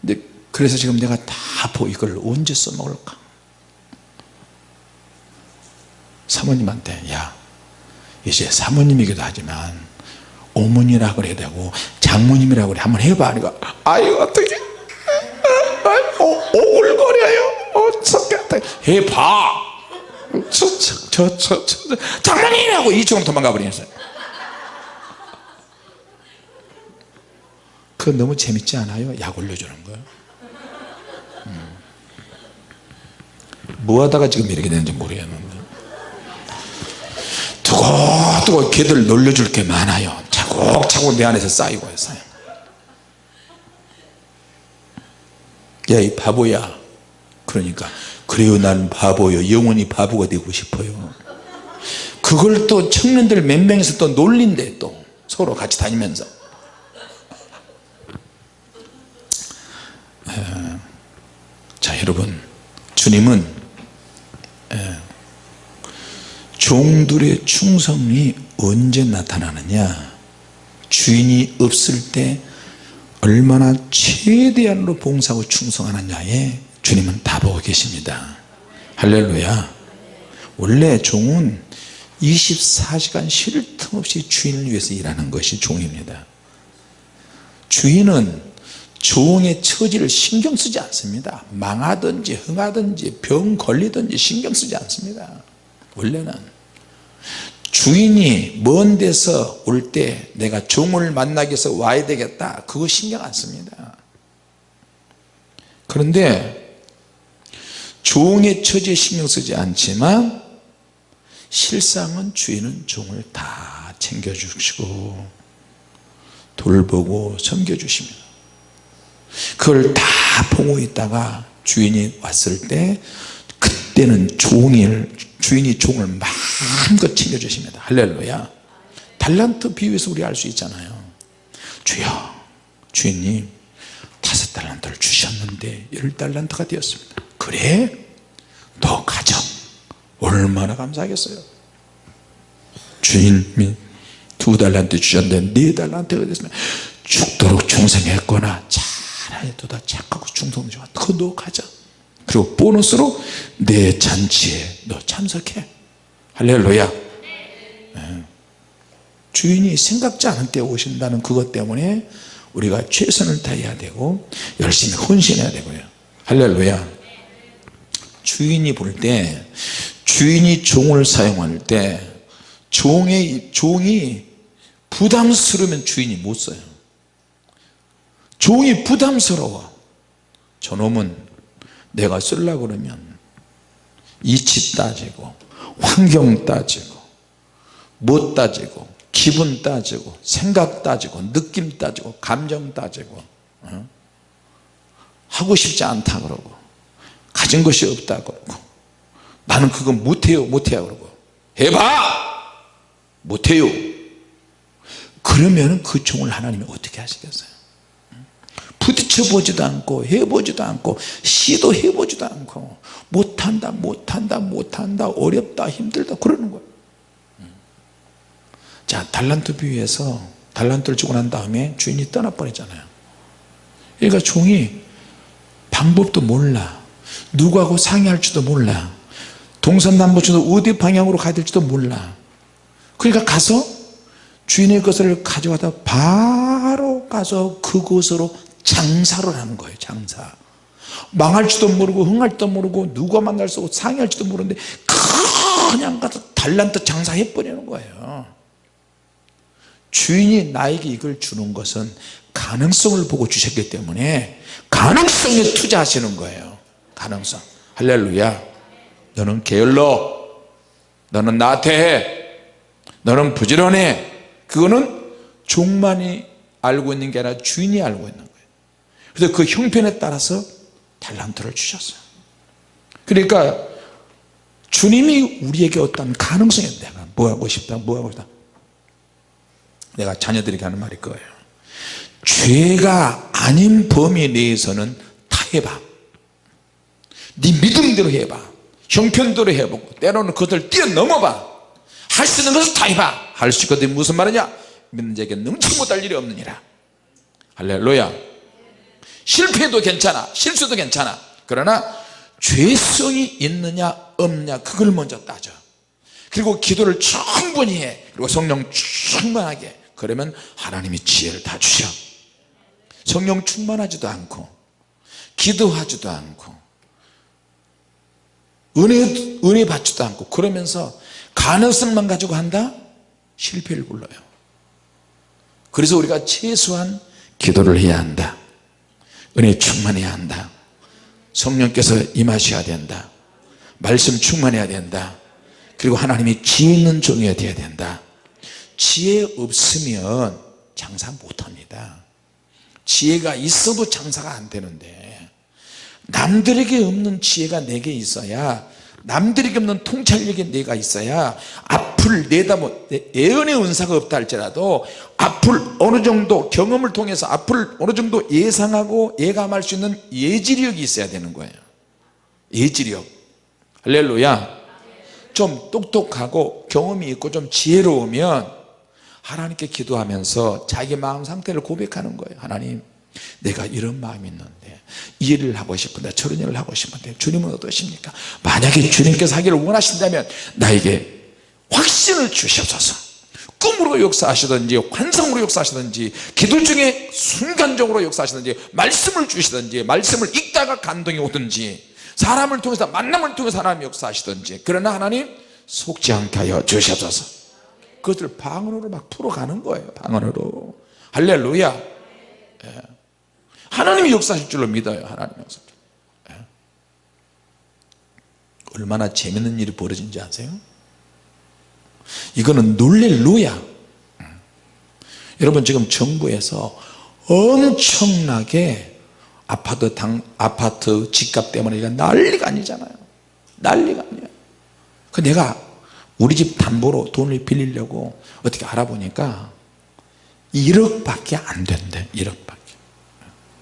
S1: 근데 그래서 지금 내가 다 보고 이걸 언제 써먹을까 사모님한테 야 이제 사모님이기도 하지만 어머니라 그래야 되고 장모님이라고 그래 한번 해봐 그러니까 아유 어떻게 어, 오글거려요 어떻게 해봐. 저저저 저, 저, 저, 장난이라고. 이쪽으로 도망가 버리겠어요 그 너무 재밌지 않아요? 약 올려주는 거. 음. 뭐 하다가 지금 이렇게 되는지 모르겠는데. 두고두고 걔들 놀려줄 게 많아요. 차곡차곡 내 안에서 쌓이고 있어요. 야이 바보야. 그러니까 그래요 난 바보요. 영원히 바보가 되고 싶어요. 그걸 또 청년들 몇 명이서 또 놀린대 또. 서로 같이 다니면서. 에, 자 여러분. 주님은 에, 종들의 충성이 언제 나타나느냐? 주인이 없을 때 얼마나 최대한으로 봉사하고 충성하느냐에 주님은 다 보고 계십니다. 할렐루야. 원래 종은 24시간 쉴 틈 없이 주인을 위해서 일하는 것이 종입니다. 주인은 종의 처지를 신경 쓰지 않습니다. 망하든지 흥하든지 병 걸리든지 신경 쓰지 않습니다. 원래는 주인이 먼 데서 올 때 내가 종을 만나기 위해서 와야 되겠다. 그거 신경 안 씁니다. 그런데 종의 처지에 신경 쓰지 않지만 실상은 주인은 종을 다 챙겨주시고 돌보고 섬겨주십니다. 그걸 다 보고 있다가 주인이 왔을 때 그때는 종일 주인이 종을 마음껏 챙겨주십니다. 할렐루야. 달란트 비유에서 우리 알 수 있잖아요. 주여 주인님 다섯 달란트를 주셨는데 열 달란트가 되었습니다 그래? 너 가져 얼마나 감사하겠어요? 주인이 두 달란트 주셨는데 네 달란트가 됐으면 죽도록 충성했거나 잘해도 다 착하고 충성 좋아. 그너 가져 그리고 보너스로 내 잔치에 너 참석해. 할렐루야. 네. 주인이 생각지 않은 때 오신다는 그것 때문에 우리가 최선을 다해야 되고 열심히 헌신해야 되고요. 할렐루야 주인이 볼 때 주인이 종을 사용할 때 종의, 종이 부담스러우면 주인이 못 써요. 종이 부담스러워. 저놈은 내가 쓰려고 그러면 이치 따지고 환경 따지고 못 따지고 기분 따지고 생각 따지고 느낌 따지고 감정 따지고 어? 하고 싶지 않다 그러고 가진 것이 없다 그러고 나는 그거 못해요 못해요 그러고 해봐! 못해요. 그러면 그 종을 하나님이 어떻게 하시겠어요? 부딪혀 보지도 않고 해보지도 않고 시도해 보지도 않고 못한다 못한다 못한다 어렵다 힘들다 그러는 거예요. 자 달란트 비유에서 달란트를 주고 난 다음에 주인이 떠나버리잖아요. 그러니까 종이 방법도 몰라 누구하고 상의할지도 몰라. 동서남북지도 어디 방향으로 가야 될지도 몰라. 그러니까 가서 주인의 것을 가져가다 바로 가서 그곳으로 장사를 하는 거예요 장사. 망할지도 모르고 흥할지도 모르고 누가 만날 수 없고 상의할지도 모르는데 그냥 가서 달란트 장사해 버리는 거예요. 주인이 나에게 이걸 주는 것은 가능성을 보고 주셨기 때문에 가능성에 투자하시는 거예요 가능성. 할렐루야. 너는 게을러. 너는 나태해. 너는 부지런해. 그거는 종만이 알고 있는 게 아니라 주인이 알고 있는 거예요. 그래서 그 형편에 따라서 달란트를 주셨어요. 그러니까 주님이 우리에게 어떤 가능성이 내가 뭐 하고 싶다 뭐 하고 싶다. 내가 자녀들에게 하는 말이 그거예요. 죄가 아닌 범위 내에서는 다 해봐 네 믿음대로 해봐. 형편대로 해보고 때로는 그것을 뛰어넘어봐. 할 수 있는 것을 다 해봐. 할 수 있거든 무슨 말이냐? 믿는 자에게 능치 못할 일이 없느니라. 할렐루야. 실패도 괜찮아. 실수도 괜찮아. 그러나 죄성이 있느냐 없느냐 그걸 먼저 따져. 그리고 기도를 충분히 해. 그리고 성령 충만하게. 그러면 하나님이 지혜를 다 주셔. 성령 충만하지도 않고 기도하지도 않고 은혜, 은혜 받지도 않고 그러면서 가능성만 가지고 한다? 실패를 불러요. 그래서 우리가 최소한 기도를 해야 한다. 은혜 충만해야 한다. 성령께서 임하셔야 된다. 말씀 충만해야 된다. 그리고 하나님이 지혜 있는 종이어야 된다. 지혜 없으면 장사 못합니다. 지혜가 있어도 장사가 안 되는데 남들에게 없는 지혜가 내게 있어야 남들에게 없는 통찰력이 내가 있어야 앞을 내다보 예언의 은사가 없다 할지라도 앞을 어느 정도 경험을 통해서 앞을 어느 정도 예상하고 예감할 수 있는 예지력이 있어야 되는 거예요. 예지력. 할렐루야. 좀 똑똑하고 경험이 있고 좀 지혜로우면 하나님께 기도하면서 자기 마음 상태를 고백하는 거예요. 하나님 내가 이런 마음이 있는데 이 일을 하고 싶은데 저런 일을 하고 싶은데 주님은 어떠십니까? 만약에 주님께서 하기를 원하신다면 나에게 확신을 주시옵소서. 꿈으로 역사하시든지 환상으로 역사하시든지 기도 중에 순간적으로 역사하시든지 말씀을 주시든지 말씀을 읽다가 감동이 오든지 사람을 통해서 만남을 통해서 하나님 역사하시든지 그러나 하나님 속지 않게 하여 주시옵소서. 그것을 방언으로 막 풀어가는 거예요 방언으로. 할렐루야. 예. 하나님이 역사하실 줄로 믿어요 하나님 역사 예. 얼마나 재밌는 일이 벌어진지 아세요? 이거는 놀렐루야 음. 여러분 지금 정부에서 엄청나게 아파트 당 아파트 집값 때문에 난리가 아니잖아요 난리가 아니야 그 내가 우리 집 담보로 돈을 빌리려고 어떻게 알아보니까 1억밖에 안 된대 1억밖에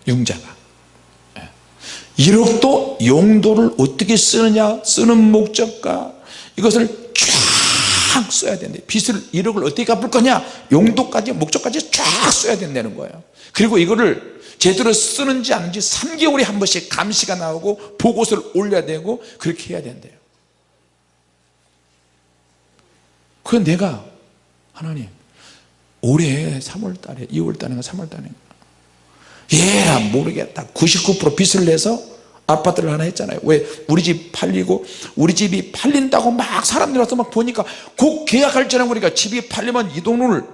S1: 융자가. 1억도 예. 용도를 어떻게 쓰느냐? 쓰는 목적과 이것을 쫙 써야 된대. 빚을 1억을 어떻게 갚을 거냐? 용도까지 목적까지 쫙 써야 된다는 거예요. 그리고 이거를 제대로 쓰는지 아닌지 3개월에 한 번씩 감시가 나오고 보고서를 올려야 되고 그렇게 해야 된대요. 그 내가 하나님 올해 3월달에 2월달인가 3월달인가 얘라 모르겠다. 99% 빚을 내서 아파트를 하나 했잖아요. 왜? 우리 집 팔리고 우리 집이 팔린다고 막 사람들 와서 막 보니까 곧 계약할 줄 알고 집이 팔리면 이 돈을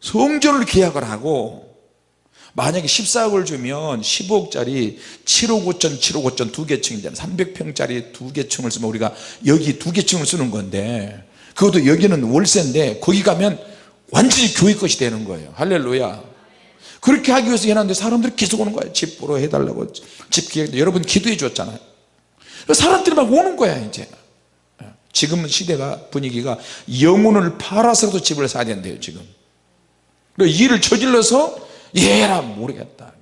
S1: 성전을 계약을 하고 만약에 14억을 주면 15억짜리 7억 5천 7억 5천 두 개층이잖아요 300평짜리 두 개층을 쓰면 우리가 여기 두 개층을 쓰는 건데 그것도 여기는 월세인데 거기 가면 완전히 교회 것이 되는 거예요. 할렐루야 그렇게 하기 위해서 해놨는데 사람들이 계속 오는 거예요 집 보러 해달라고 집 기획. 여러분 기도해 줬잖아요. 사람들이 막 오는 거야 이제. 지금 시대가 분위기가 영혼을 팔아서도 집을 사야 된대요 지금. 이 일을 저질러서 얘라 모르겠다.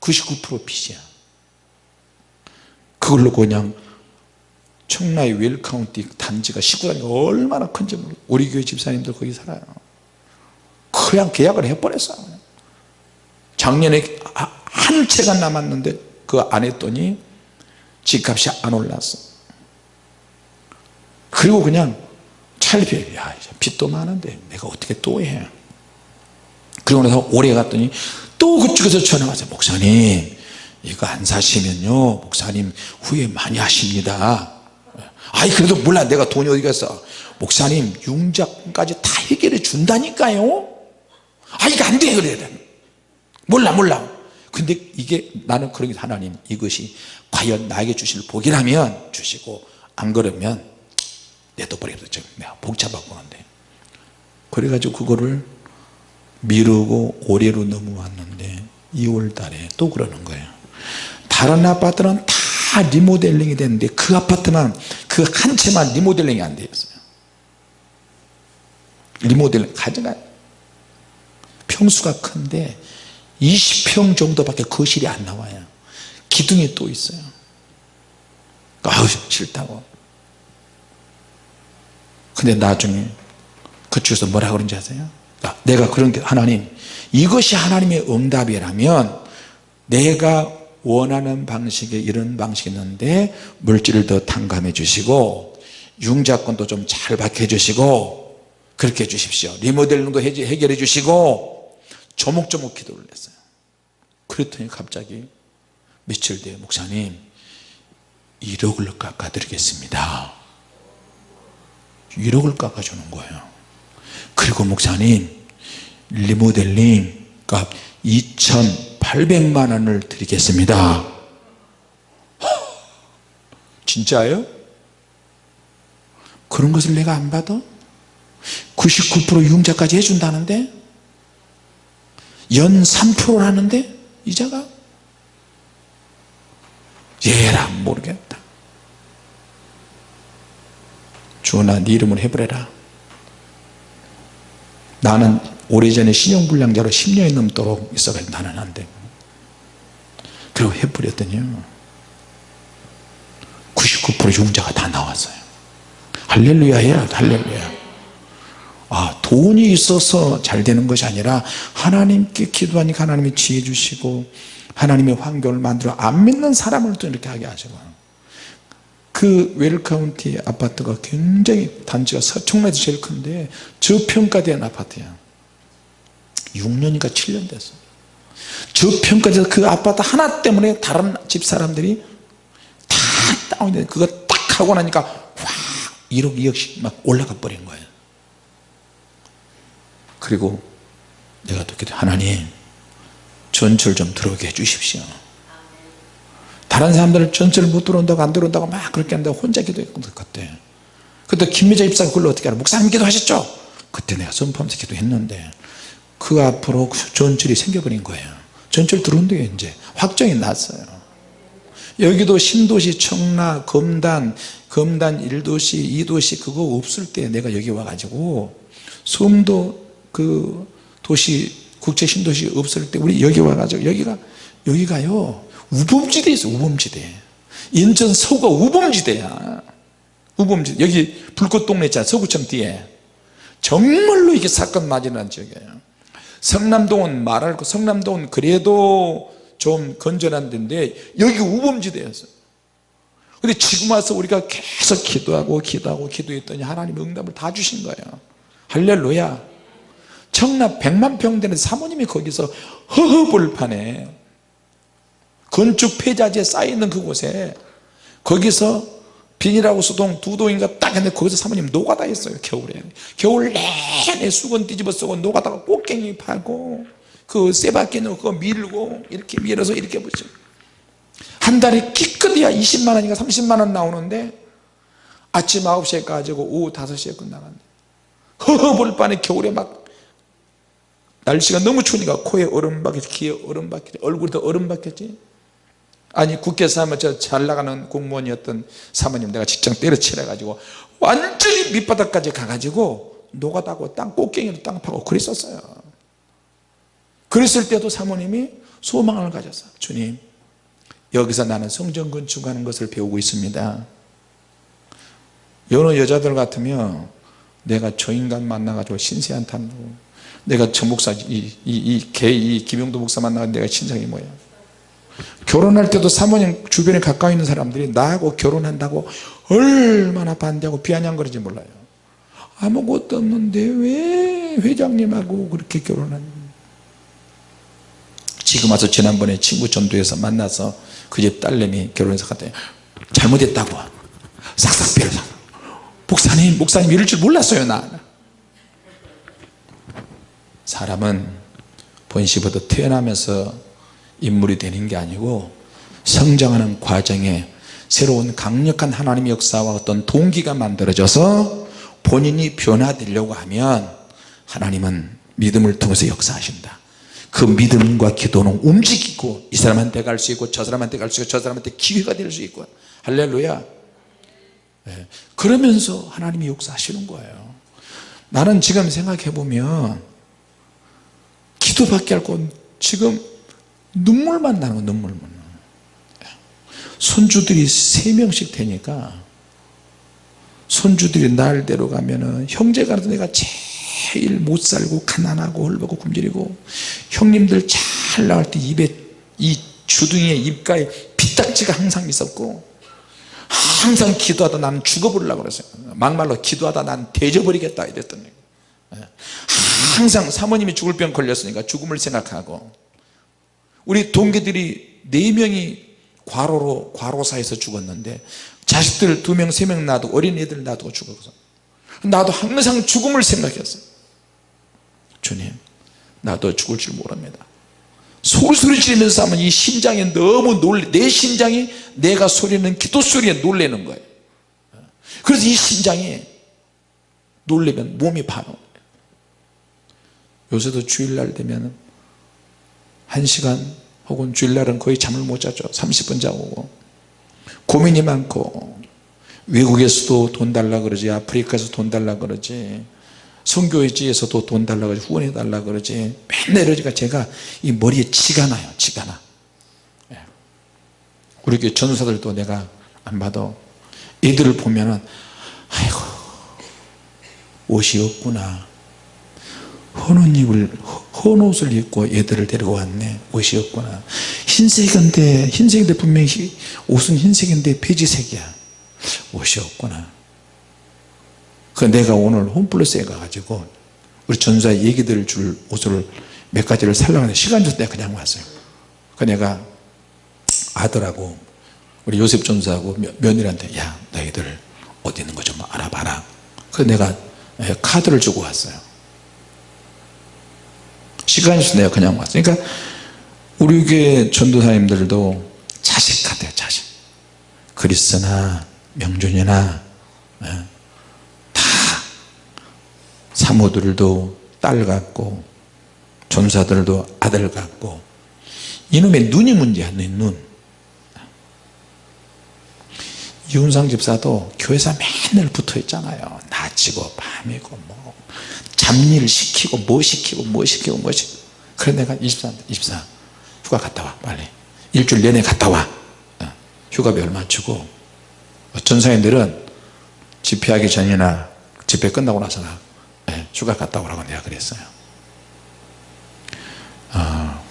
S1: 99% 빚이야. 그걸로 그냥 청라의 웰카운티 단지가 19단지가 얼마나 큰지 모르 우리 교회 집사님들 거기 살아요 그냥 계약을 해버렸어. 작년에 한 채가 남았는데 그 안 했더니 집값이 안 올랐어. 그리고 그냥 찰피 야 빚도 많은데 내가 어떻게 또해? 그리고 나서 오래 갔더니 또 그쪽에서 전화 왔어요. 목사님 이거 안 사시면요 목사님 후회 많이 하십니다. 아이 그래도 몰라. 내가 돈이 어디 갔어? 목사님 융자까지 다 해결해 준다니까요 아 이거 안돼 그래야 몰라 몰라. 근데 이게 나는 그런 게 하나님 이것이 과연 나에게 주실 복이라면 주시고 안 그러면 내둬버려도 내가 복잡하고 하는데. 그래가지고 그거를 미루고 올해로 넘어왔는데 2월 달에 또 그러는 거예요. 다른 아파트는 다 리모델링이 됐는데 그 아파트만 그 한 채만 리모델링이 안 되었어요. 리모델링 가져가 평수가 큰데 20평 정도밖에 거실이 안 나와요. 기둥이 또 있어요. 아우 싫다고. 근데 나중에 그쪽에서 뭐라 그런지 아세요? 내가 그런 게 하나님 이것이 하나님의 응답이라면 내가 원하는 방식의 이런 방식이 있는데 물질을 더 탕감해 주시고 융자권도 좀 잘 박해 주시고 그렇게 해 주십시오. 리모델링도 해결해 주시고 조목조목 기도를 했어요. 그랬더니 갑자기 며칠 뒤에 목사님 1억을 깎아 드리겠습니다. 1억을 깎아 주는 거예요. 그리고 목사님 리모델링 값 2,800만 원을 드리겠습니다. 진짜예요? 그런 것을 내가 안 받아? 99% 융자까지 해준다는데 연 3%라는데 이자가? 얘라 모르겠다. 주원아 네 이름을 해보래라. 나는 오래전에 신용불량자로 10년이 넘도록 있어가지고 나는 안돼. 그리고 해버렸더니요. 99% 융자가 다 나왔어요. 할렐루야 해야 할렐루야 아 돈이 있어서 잘 되는 것이 아니라 하나님께 기도하니까 하나님이 지혜 주시고 하나님의 환경을 만들어 안 믿는 사람을 또 이렇게 하게 하시고. 그 웰카운티 아파트가 굉장히 단지가 서청라에서 제일 큰데 저평가된 아파트야. 6년인가 7년 됐어. 저평가돼서 그 아파트 하나 때문에 다른 집 사람들이 다 다운이 돼. 그거 딱 하고 나니까 확 1억 2억씩 막 올라가 버린 거예요 그리고 내가 듣기도 하나님 전철 좀 들어오게 해주십시오. 다른 사람들은 전철 못 들어온다고 안 들어온다고 막 그렇게 한다고 혼자 기도했거든 그때 그때 김미자 입사가 그걸 어떻게 알아? 목사님 기도하셨죠? 그때 내가 선포하면서 기도했는데 그 앞으로 전철이 생겨버린 거예요. 전철 들어온대요 이제 확정이 났어요. 여기도 신도시 청라 검단 검단 1도시 2도시 그거 없을 때 내가 여기 와가지고 섬도 그 도시 국제 신도시 없을 때 우리 여기 와가지고 여기가 여기가요 우범지대에 있어 우범지대. 인천 서구가 우범지대야. 우범지대. 여기 불꽃동네 있잖아 서구청 뒤에. 정말로 이게 사건 많이 난 지역이에요. 성남동은 말할 거 성남동은 그래도 좀 건전한 데인데 여기 우범지대였어요. 근데 지금 와서 우리가 계속 기도하고 기도하고 기도했더니 하나님 응답을 다 주신 거예요. 할렐루야 청라 100만 평 되는 사모님이 거기서 허허벌판에 건축 폐자재 쌓여있는 그곳에 거기서 비닐하고 수동 두 동인가 딱 했는데 거기서 사모님 노가다 했어요 겨울에. 겨울 내내 수건 뒤집어 쓰고 노가다가 꽃갱이 파고 그 쇠바퀴 넣고 그거 밀고 이렇게 밀어서 이렇게 보죠 한 달에 기껏해야 20만원인가 30만원 나오는데 아침 9시에 가지고 오후 5시에 끝나간대 허허벌판에 겨울에 막 날씨가 너무 추우니까 코에 얼음 박혔지 귀에 얼음 박혔지 얼굴에도 얼음 박혔지. 아니 국회에서 하면 저 잘 나가는 공무원이었던 사모님 내가 직장 때려치려 가지고 완전히 밑바닥까지 가가지고 노가다고 땅 꽃갱이로 땅 파고 그랬었어요. 그랬을 때도 사모님이 소망을 가졌어. 주님 여기서 나는 성전 건축하는 것을 배우고 있습니다. 여러 여자들 같으면 내가 저 인간 만나가지고 신세한탄 내가 저 목사 이, 이, 이, 개, 이 김용도 목사 만나가 내가 신상이 뭐야 결혼할 때도 사모님 주변에 가까이 있는 사람들이 나하고 결혼한다고 얼마나 반대하고 비아냥거리지 몰라요. 아무것도 없는데 왜 회장님하고 그렇게 결혼하냐 지금 와서 지난번에 친구 전도에서 만나서 그 집 딸내미 결혼해서 갔더니 잘못했다고. 싹싹 빌어서. 목사님 목사님 이럴 줄 몰랐어요 나 사람은 본시부터 태어나면서 인물이 되는 게 아니고 성장하는 과정에 새로운 강력한 하나님의 역사와 어떤 동기가 만들어져서 본인이 변화되려고 하면 하나님은 믿음을 통해서 역사하신다. 그 믿음과 기도는 움직이고 이 사람한테 갈 수 있고 저 사람한테 갈 수 있고 저 사람한테 기회가 될 수 있고. 할렐루야. 네. 그러면서 하나님이 역사하시는 거예요. 나는 지금 생각해 보면 기도밖에 할건 지금 눈물만 나는 거 눈물만. 손주들이 세명씩 되니까 손주들이 날 데려가면은 형제가 내가 제일 못 살고 가난하고 헐벗고 굶주리고 형님들 잘 나갈 때 입에 이 주둥이에 입가에 피딱지가 항상 있었고 항상 기도하다 나는 죽어버리려고 그랬어요. 막말로 기도하다 난 대져버리겠다 이랬더니 항상 사모님이 죽을 병 걸렸으니까 죽음을 생각하고 우리 동기들이 네 명이 과로로 과로사에서 죽었는데 자식들 두 명 세 명 놔두고 어린애들 놔두고 죽어서 나도 항상 죽음을 생각했어요 주님 나도 죽을 줄 모릅니다. 소리 지르면서 하면 이 심장이 너무 놀래 내 심장이 내가 소리는 기도 소리에 놀래는 거예요. 그래서 이 심장이 놀래면 몸이 반응 요새도 주일날 되면 1시간 혹은 주일날은 거의 잠을 못 자죠. 30분 자고. 고민이 많고. 외국에서도 돈 달라 그러지 아프리카에서 돈 달라 그러지 성교회지에서도 돈 달라 그러지 후원해 달라 그러지. 맨날 이러니까 제가 이 머리에 지가 나요 지가 나. 예. 우리 교회 전사들도 내가 안 봐도 애들을 보면은 아이고 옷이 없구나 헌 옷을 헌 옷을 입고 애들을 데리고 왔네. 옷이 없구나. 흰색인데 흰색인데 분명히 옷은 흰색인데 베지색이야. 옷이 없구나. 그 내가 오늘 홈플러스에 가가지고 우리 전사의 얘기 들을 줄 옷을 몇 가지를 살려고 하는데 시간 줘서 내가 그냥 왔어요. 그 내가 아들하고 우리 요셉 전사하고 며느리한테 야 너희들 어디 있는 거 좀 알아봐라. 그래서 내가 예, 카드를 주고 왔어요 시간이 있어서 내가 그냥 왔어요. 그러니까 우리 교회 전도사님들도 자식 같아요 자식. 크리스나 명준이나 예, 다 사모들도 딸 같고 전사들도 아들 같고 이놈의 눈이 문제야 눈. 이훈상 집사도 교회사 맨날 붙어 있잖아요. 낮이고 밤이고 뭐 잡일 시키고 뭐 시키고 뭐 시키고 뭐 시키고 그래 내가 24, 24 휴가 갔다 와 빨리. 일주일 내내 갔다 와. 어, 휴가비 얼마 주고. 전사님들은 집회하기 전이나 집회 끝나고 나서나 네, 휴가 갔다 오라고 내가 그랬어요. 어,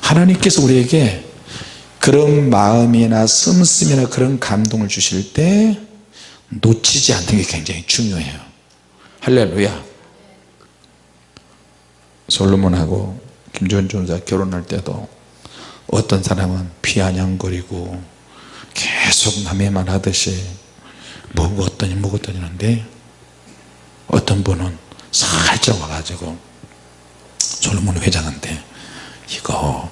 S1: 하나님께서 우리에게 그런 마음이나 씀씀이나 그런 감동을 주실 때 놓치지 않는 게 굉장히 중요해요. 할렐루야 솔로몬하고 김조은 전사 결혼할 때도 어떤 사람은 비아냥거리고 계속 남의 말 하듯이 먹었더니 먹었더니 하는데 어떤 분은 살짝 와가지고 솔로몬 회장한테 이거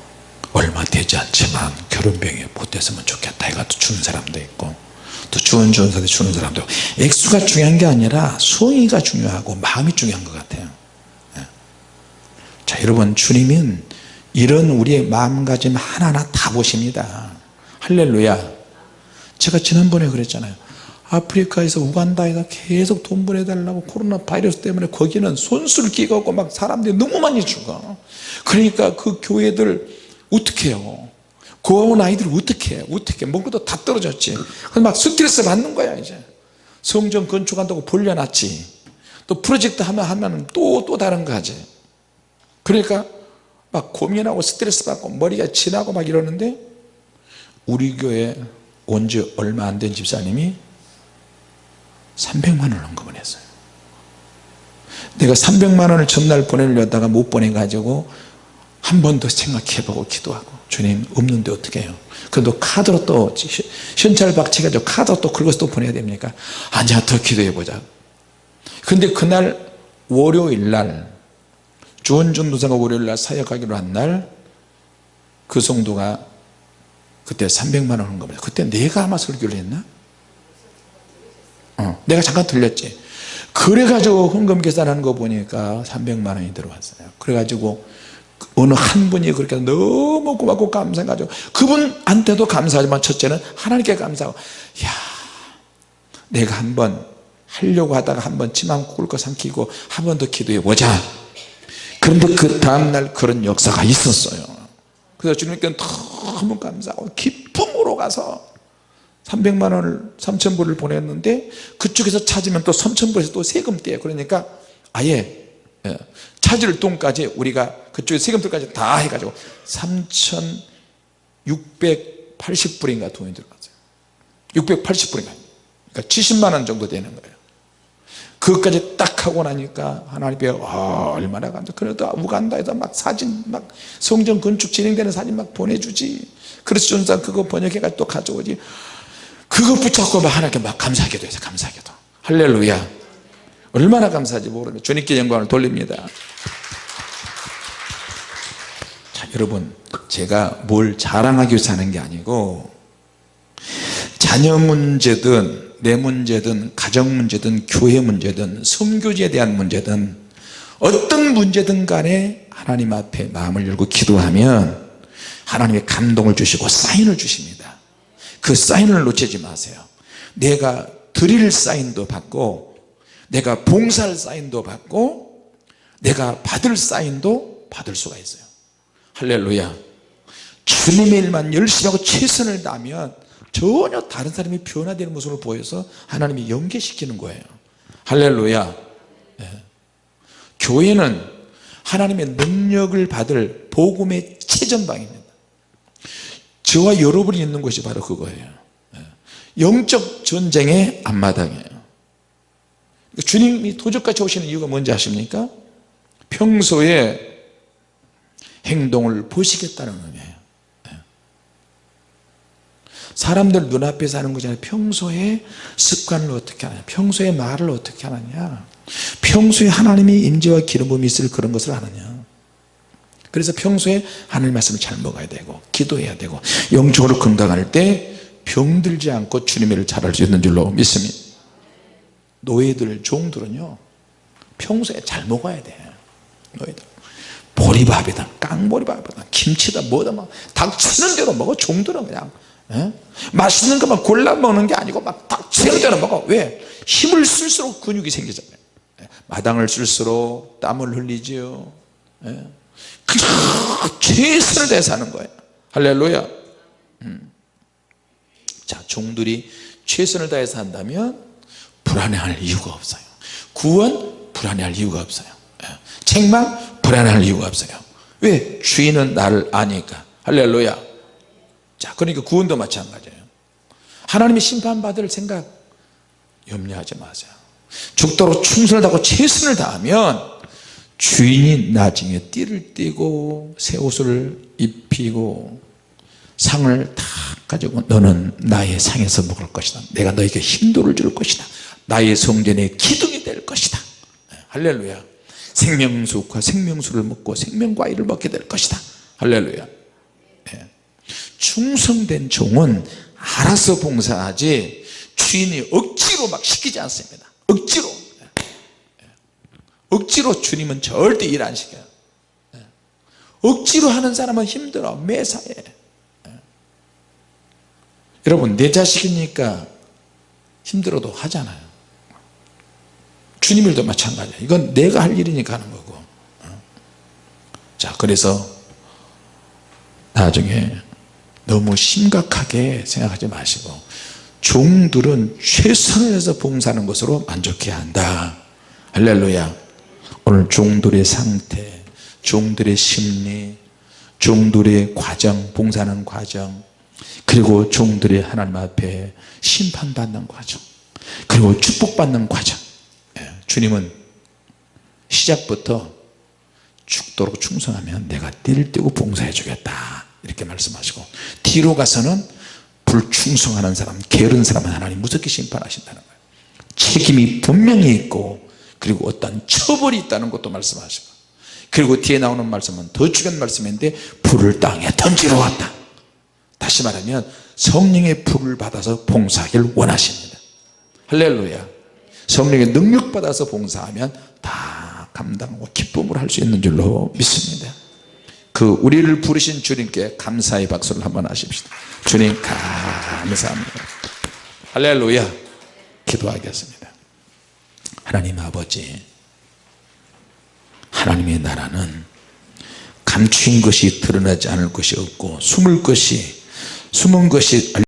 S1: 얼마 되지 않지만 결혼병이 못 됐으면 좋겠다 해가지고 주는 사람도 있고 또 주은 사람도 주는 사람도 있고 액수가 중요한 게 아니라 수의가 중요하고 마음이 중요한 것 같아요 예. 자 여러분 주님은 이런 우리의 마음가짐 하나하나 다 보십니다. 할렐루야. 제가 지난번에 그랬잖아요. 아프리카에서 우간다에서 계속 돈 보내달라고 코로나 바이러스 때문에 거기는 손수를 끼고 막 사람들이 너무 많이 죽어. 그러니까 그 교회들 어떻게 해요? 고아원 아이들 어떻게 해? 어떻게? 먹고도 다 떨어졌지. 막 스트레스 받는 거야 이제. 성전 건축한다고 벌려놨지. 또 프로젝트 하면 하면 또 또 다른 거 하지 그러니까 막 고민하고 스트레스 받고 머리가 지나고 막 이러는데 우리 교회 온 지 얼마 안 된 집사님이 300만 원을 헌금을 했어요. 내가 300만 원을 전날 보내려다가 못 보내가지고 한 번 더 생각해보고 기도하고 주님 없는데 어떻게 해요? 그래도 카드로 또 현찰 박치가지고 카드로 또 긁어서 또 보내야 됩니까? 아니야 더 기도해보자. 근데 그날 월요일날 주원준 도사가 월요일날 사역하기로 한 날 그 성도가 그때 300만 원 헌금을 그때 내가 아마 설교를 했나? 어, 내가 잠깐 들렸지. 그래가지고 헌금 계산하는 거 보니까 300만 원이 들어왔어요. 그래가지고 어느 한 분이 그렇게 너무 고맙고 감사해가지고 그분한테도 감사하지만 첫째는 하나님께 감사하고 야 내가 한번 하려고 하다가 한번 치만 꿀거 삼키고 한 번 더 기도해 보자 그런데 그 다음날 그런 역사가 있었어요. 그래서 주님께 너무 감사하고 기쁨으로 가서 300만 원을 3천불을 보냈는데 그쪽에서 찾으면 또 3천불에서 또 세금 떼요. 그러니까 아예 예, 찾을 돈까지 우리가 그쪽에 세금들까지 다 해가지고 3,680불인가 돈이 들어갔어요. 680불인가. 그러니까 70만 원 정도 되는 거예요 그것까지 딱 하고 나니까 하나님께 아, 얼마나 감사. 그래도 우간다에서 막 사진 막 성전 건축 진행되는 사진 막 보내주지. 그래서 전사 그거 번역해가지고 또 가져오지. 그거 붙잡고 막 하나님께 막 감사하기도 해서 감사하기도 할렐루야. 얼마나 감사하지 모르면 주님께 영광을 돌립니다. 여러분 제가 뭘 자랑하기 위해서 하는 게 아니고 자녀 문제든 내 문제든 가정 문제든 교회 문제든 선교지에 대한 문제든 어떤 문제든 간에 하나님 앞에 마음을 열고 기도하면 하나님의 감동을 주시고 사인을 주십니다. 그 사인을 놓치지 마세요. 내가 드릴 사인도 받고 내가 봉사할 사인도 받고 내가 받을 사인도 받을 수가 있어요. 할렐루야. 주님의 일만 열심히 하고 최선을 다하면 전혀 다른 사람이 변화되는 모습을 보여서 하나님이 연계시키는 거예요 할렐루야 예. 교회는 하나님의 능력을 받을 복음의 최전방입니다 저와 여러분이 있는 곳이 바로 그거예요 예. 영적 전쟁의 앞마당이에요 주님이 도적같이 오시는 이유가 뭔지 아십니까? 평소에 행동을 보시겠다는 의미예요 예. 사람들 눈앞에서 하는 거잖아요. 평소에 습관을 어떻게 하냐 평소에 말을 어떻게 하느냐. 평소에 하나님의 임재와 기름 부음이 있을 그런 것을 하느냐. 그래서 평소에 하나님 말씀을 잘 먹어야 되고 기도해야 되고 영적으로 건강할 때 병들지 않고 주님의 일을 잘할 수 있는 줄로 믿습니다. 노예들 종들은요 평소에 잘 먹어야 돼. 노예들. 보리밥이다 깡보리밥이다 김치다 뭐다 막 닥치는 대로 먹어 종들은 그냥 예? 맛있는 것만 골라 먹는 게 아니고 막 닥치는 대로 먹어 왜? 힘을 쓸수록 근육이 생기잖아요 예? 마당을 쓸수록 땀을 흘리지요 예? 그냥 최선을 다해서 하는 거예요 할렐루야 음. 자 종들이 최선을 다해서 한다면 불안해할 이유가 없어요 구원 불안해할 이유가 없어요 예. 책망 불안할 이유가 없어요 왜? 주인은 나를 아니까 할렐루야 자 그러니까 구원도 마찬가지예요. 하나님이 심판받을 생각 염려하지 마세요. 죽도록 충성을 다하고 최선을 다하면 주인이 나중에 띠를 띠고 새 옷을 입히고 상을 다 가지고 너는 나의 상에서 먹을 것이다. 내가 너에게 힘도를 줄 것이다. 나의 성전의 기둥이 될 것이다. 할렐루야. 생명수과 생명수를 먹고 생명과일을 먹게 될 것이다. 할렐루야. 예. 충성된 종은 알아서 봉사하지 주인이 억지로 막 시키지 않습니다. 억지로. 예. 억지로 주님은 절대 일 안 시켜요. 예. 억지로 하는 사람은 힘들어. 매사에. 여러분 내 자식이니까 힘들어도 하잖아요. 주님 일도 마찬가지야. 이건 내가 할 일이니까 하는 거고. 자 그래서 나중에 너무 심각하게 생각하지 마시고 종들은 최선을 해서 봉사하는 것으로 만족해야 한다. 할렐루야. 오늘 종들의 상태 종들의 심리 종들의 과정 봉사하는 과정 그리고 종들의 하나님 앞에 심판받는 과정 그리고 축복받는 과정. 주님은 시작부터 죽도록 충성하면 내가 띠를 띠고 봉사해 주겠다 이렇게 말씀하시고 뒤로 가서는 불충성하는 사람 게으른 사람은 하나님 무섭게 심판하신다는 거예요. 책임이 분명히 있고 그리고 어떤 처벌이 있다는 것도 말씀하시고 그리고 뒤에 나오는 말씀은 더 중요한 말씀인데 불을 땅에 던지러 왔다. 다시 말하면 성령의 불을 받아서 봉사하기를 원하십니다. 할렐루야. 성령의 능력 받아서 봉사하면 다 감당하고 기쁨으로 할 수 있는 줄로 믿습니다 그 우리를 부르신 주님께 감사의 박수를 한번 하십시다. 주님 감사합니다. 할렐루야. 기도하겠습니다. 하나님 아버지 하나님의 나라는 감추인 것이 드러나지 않을 것이 없고 숨을 것이 숨은 것이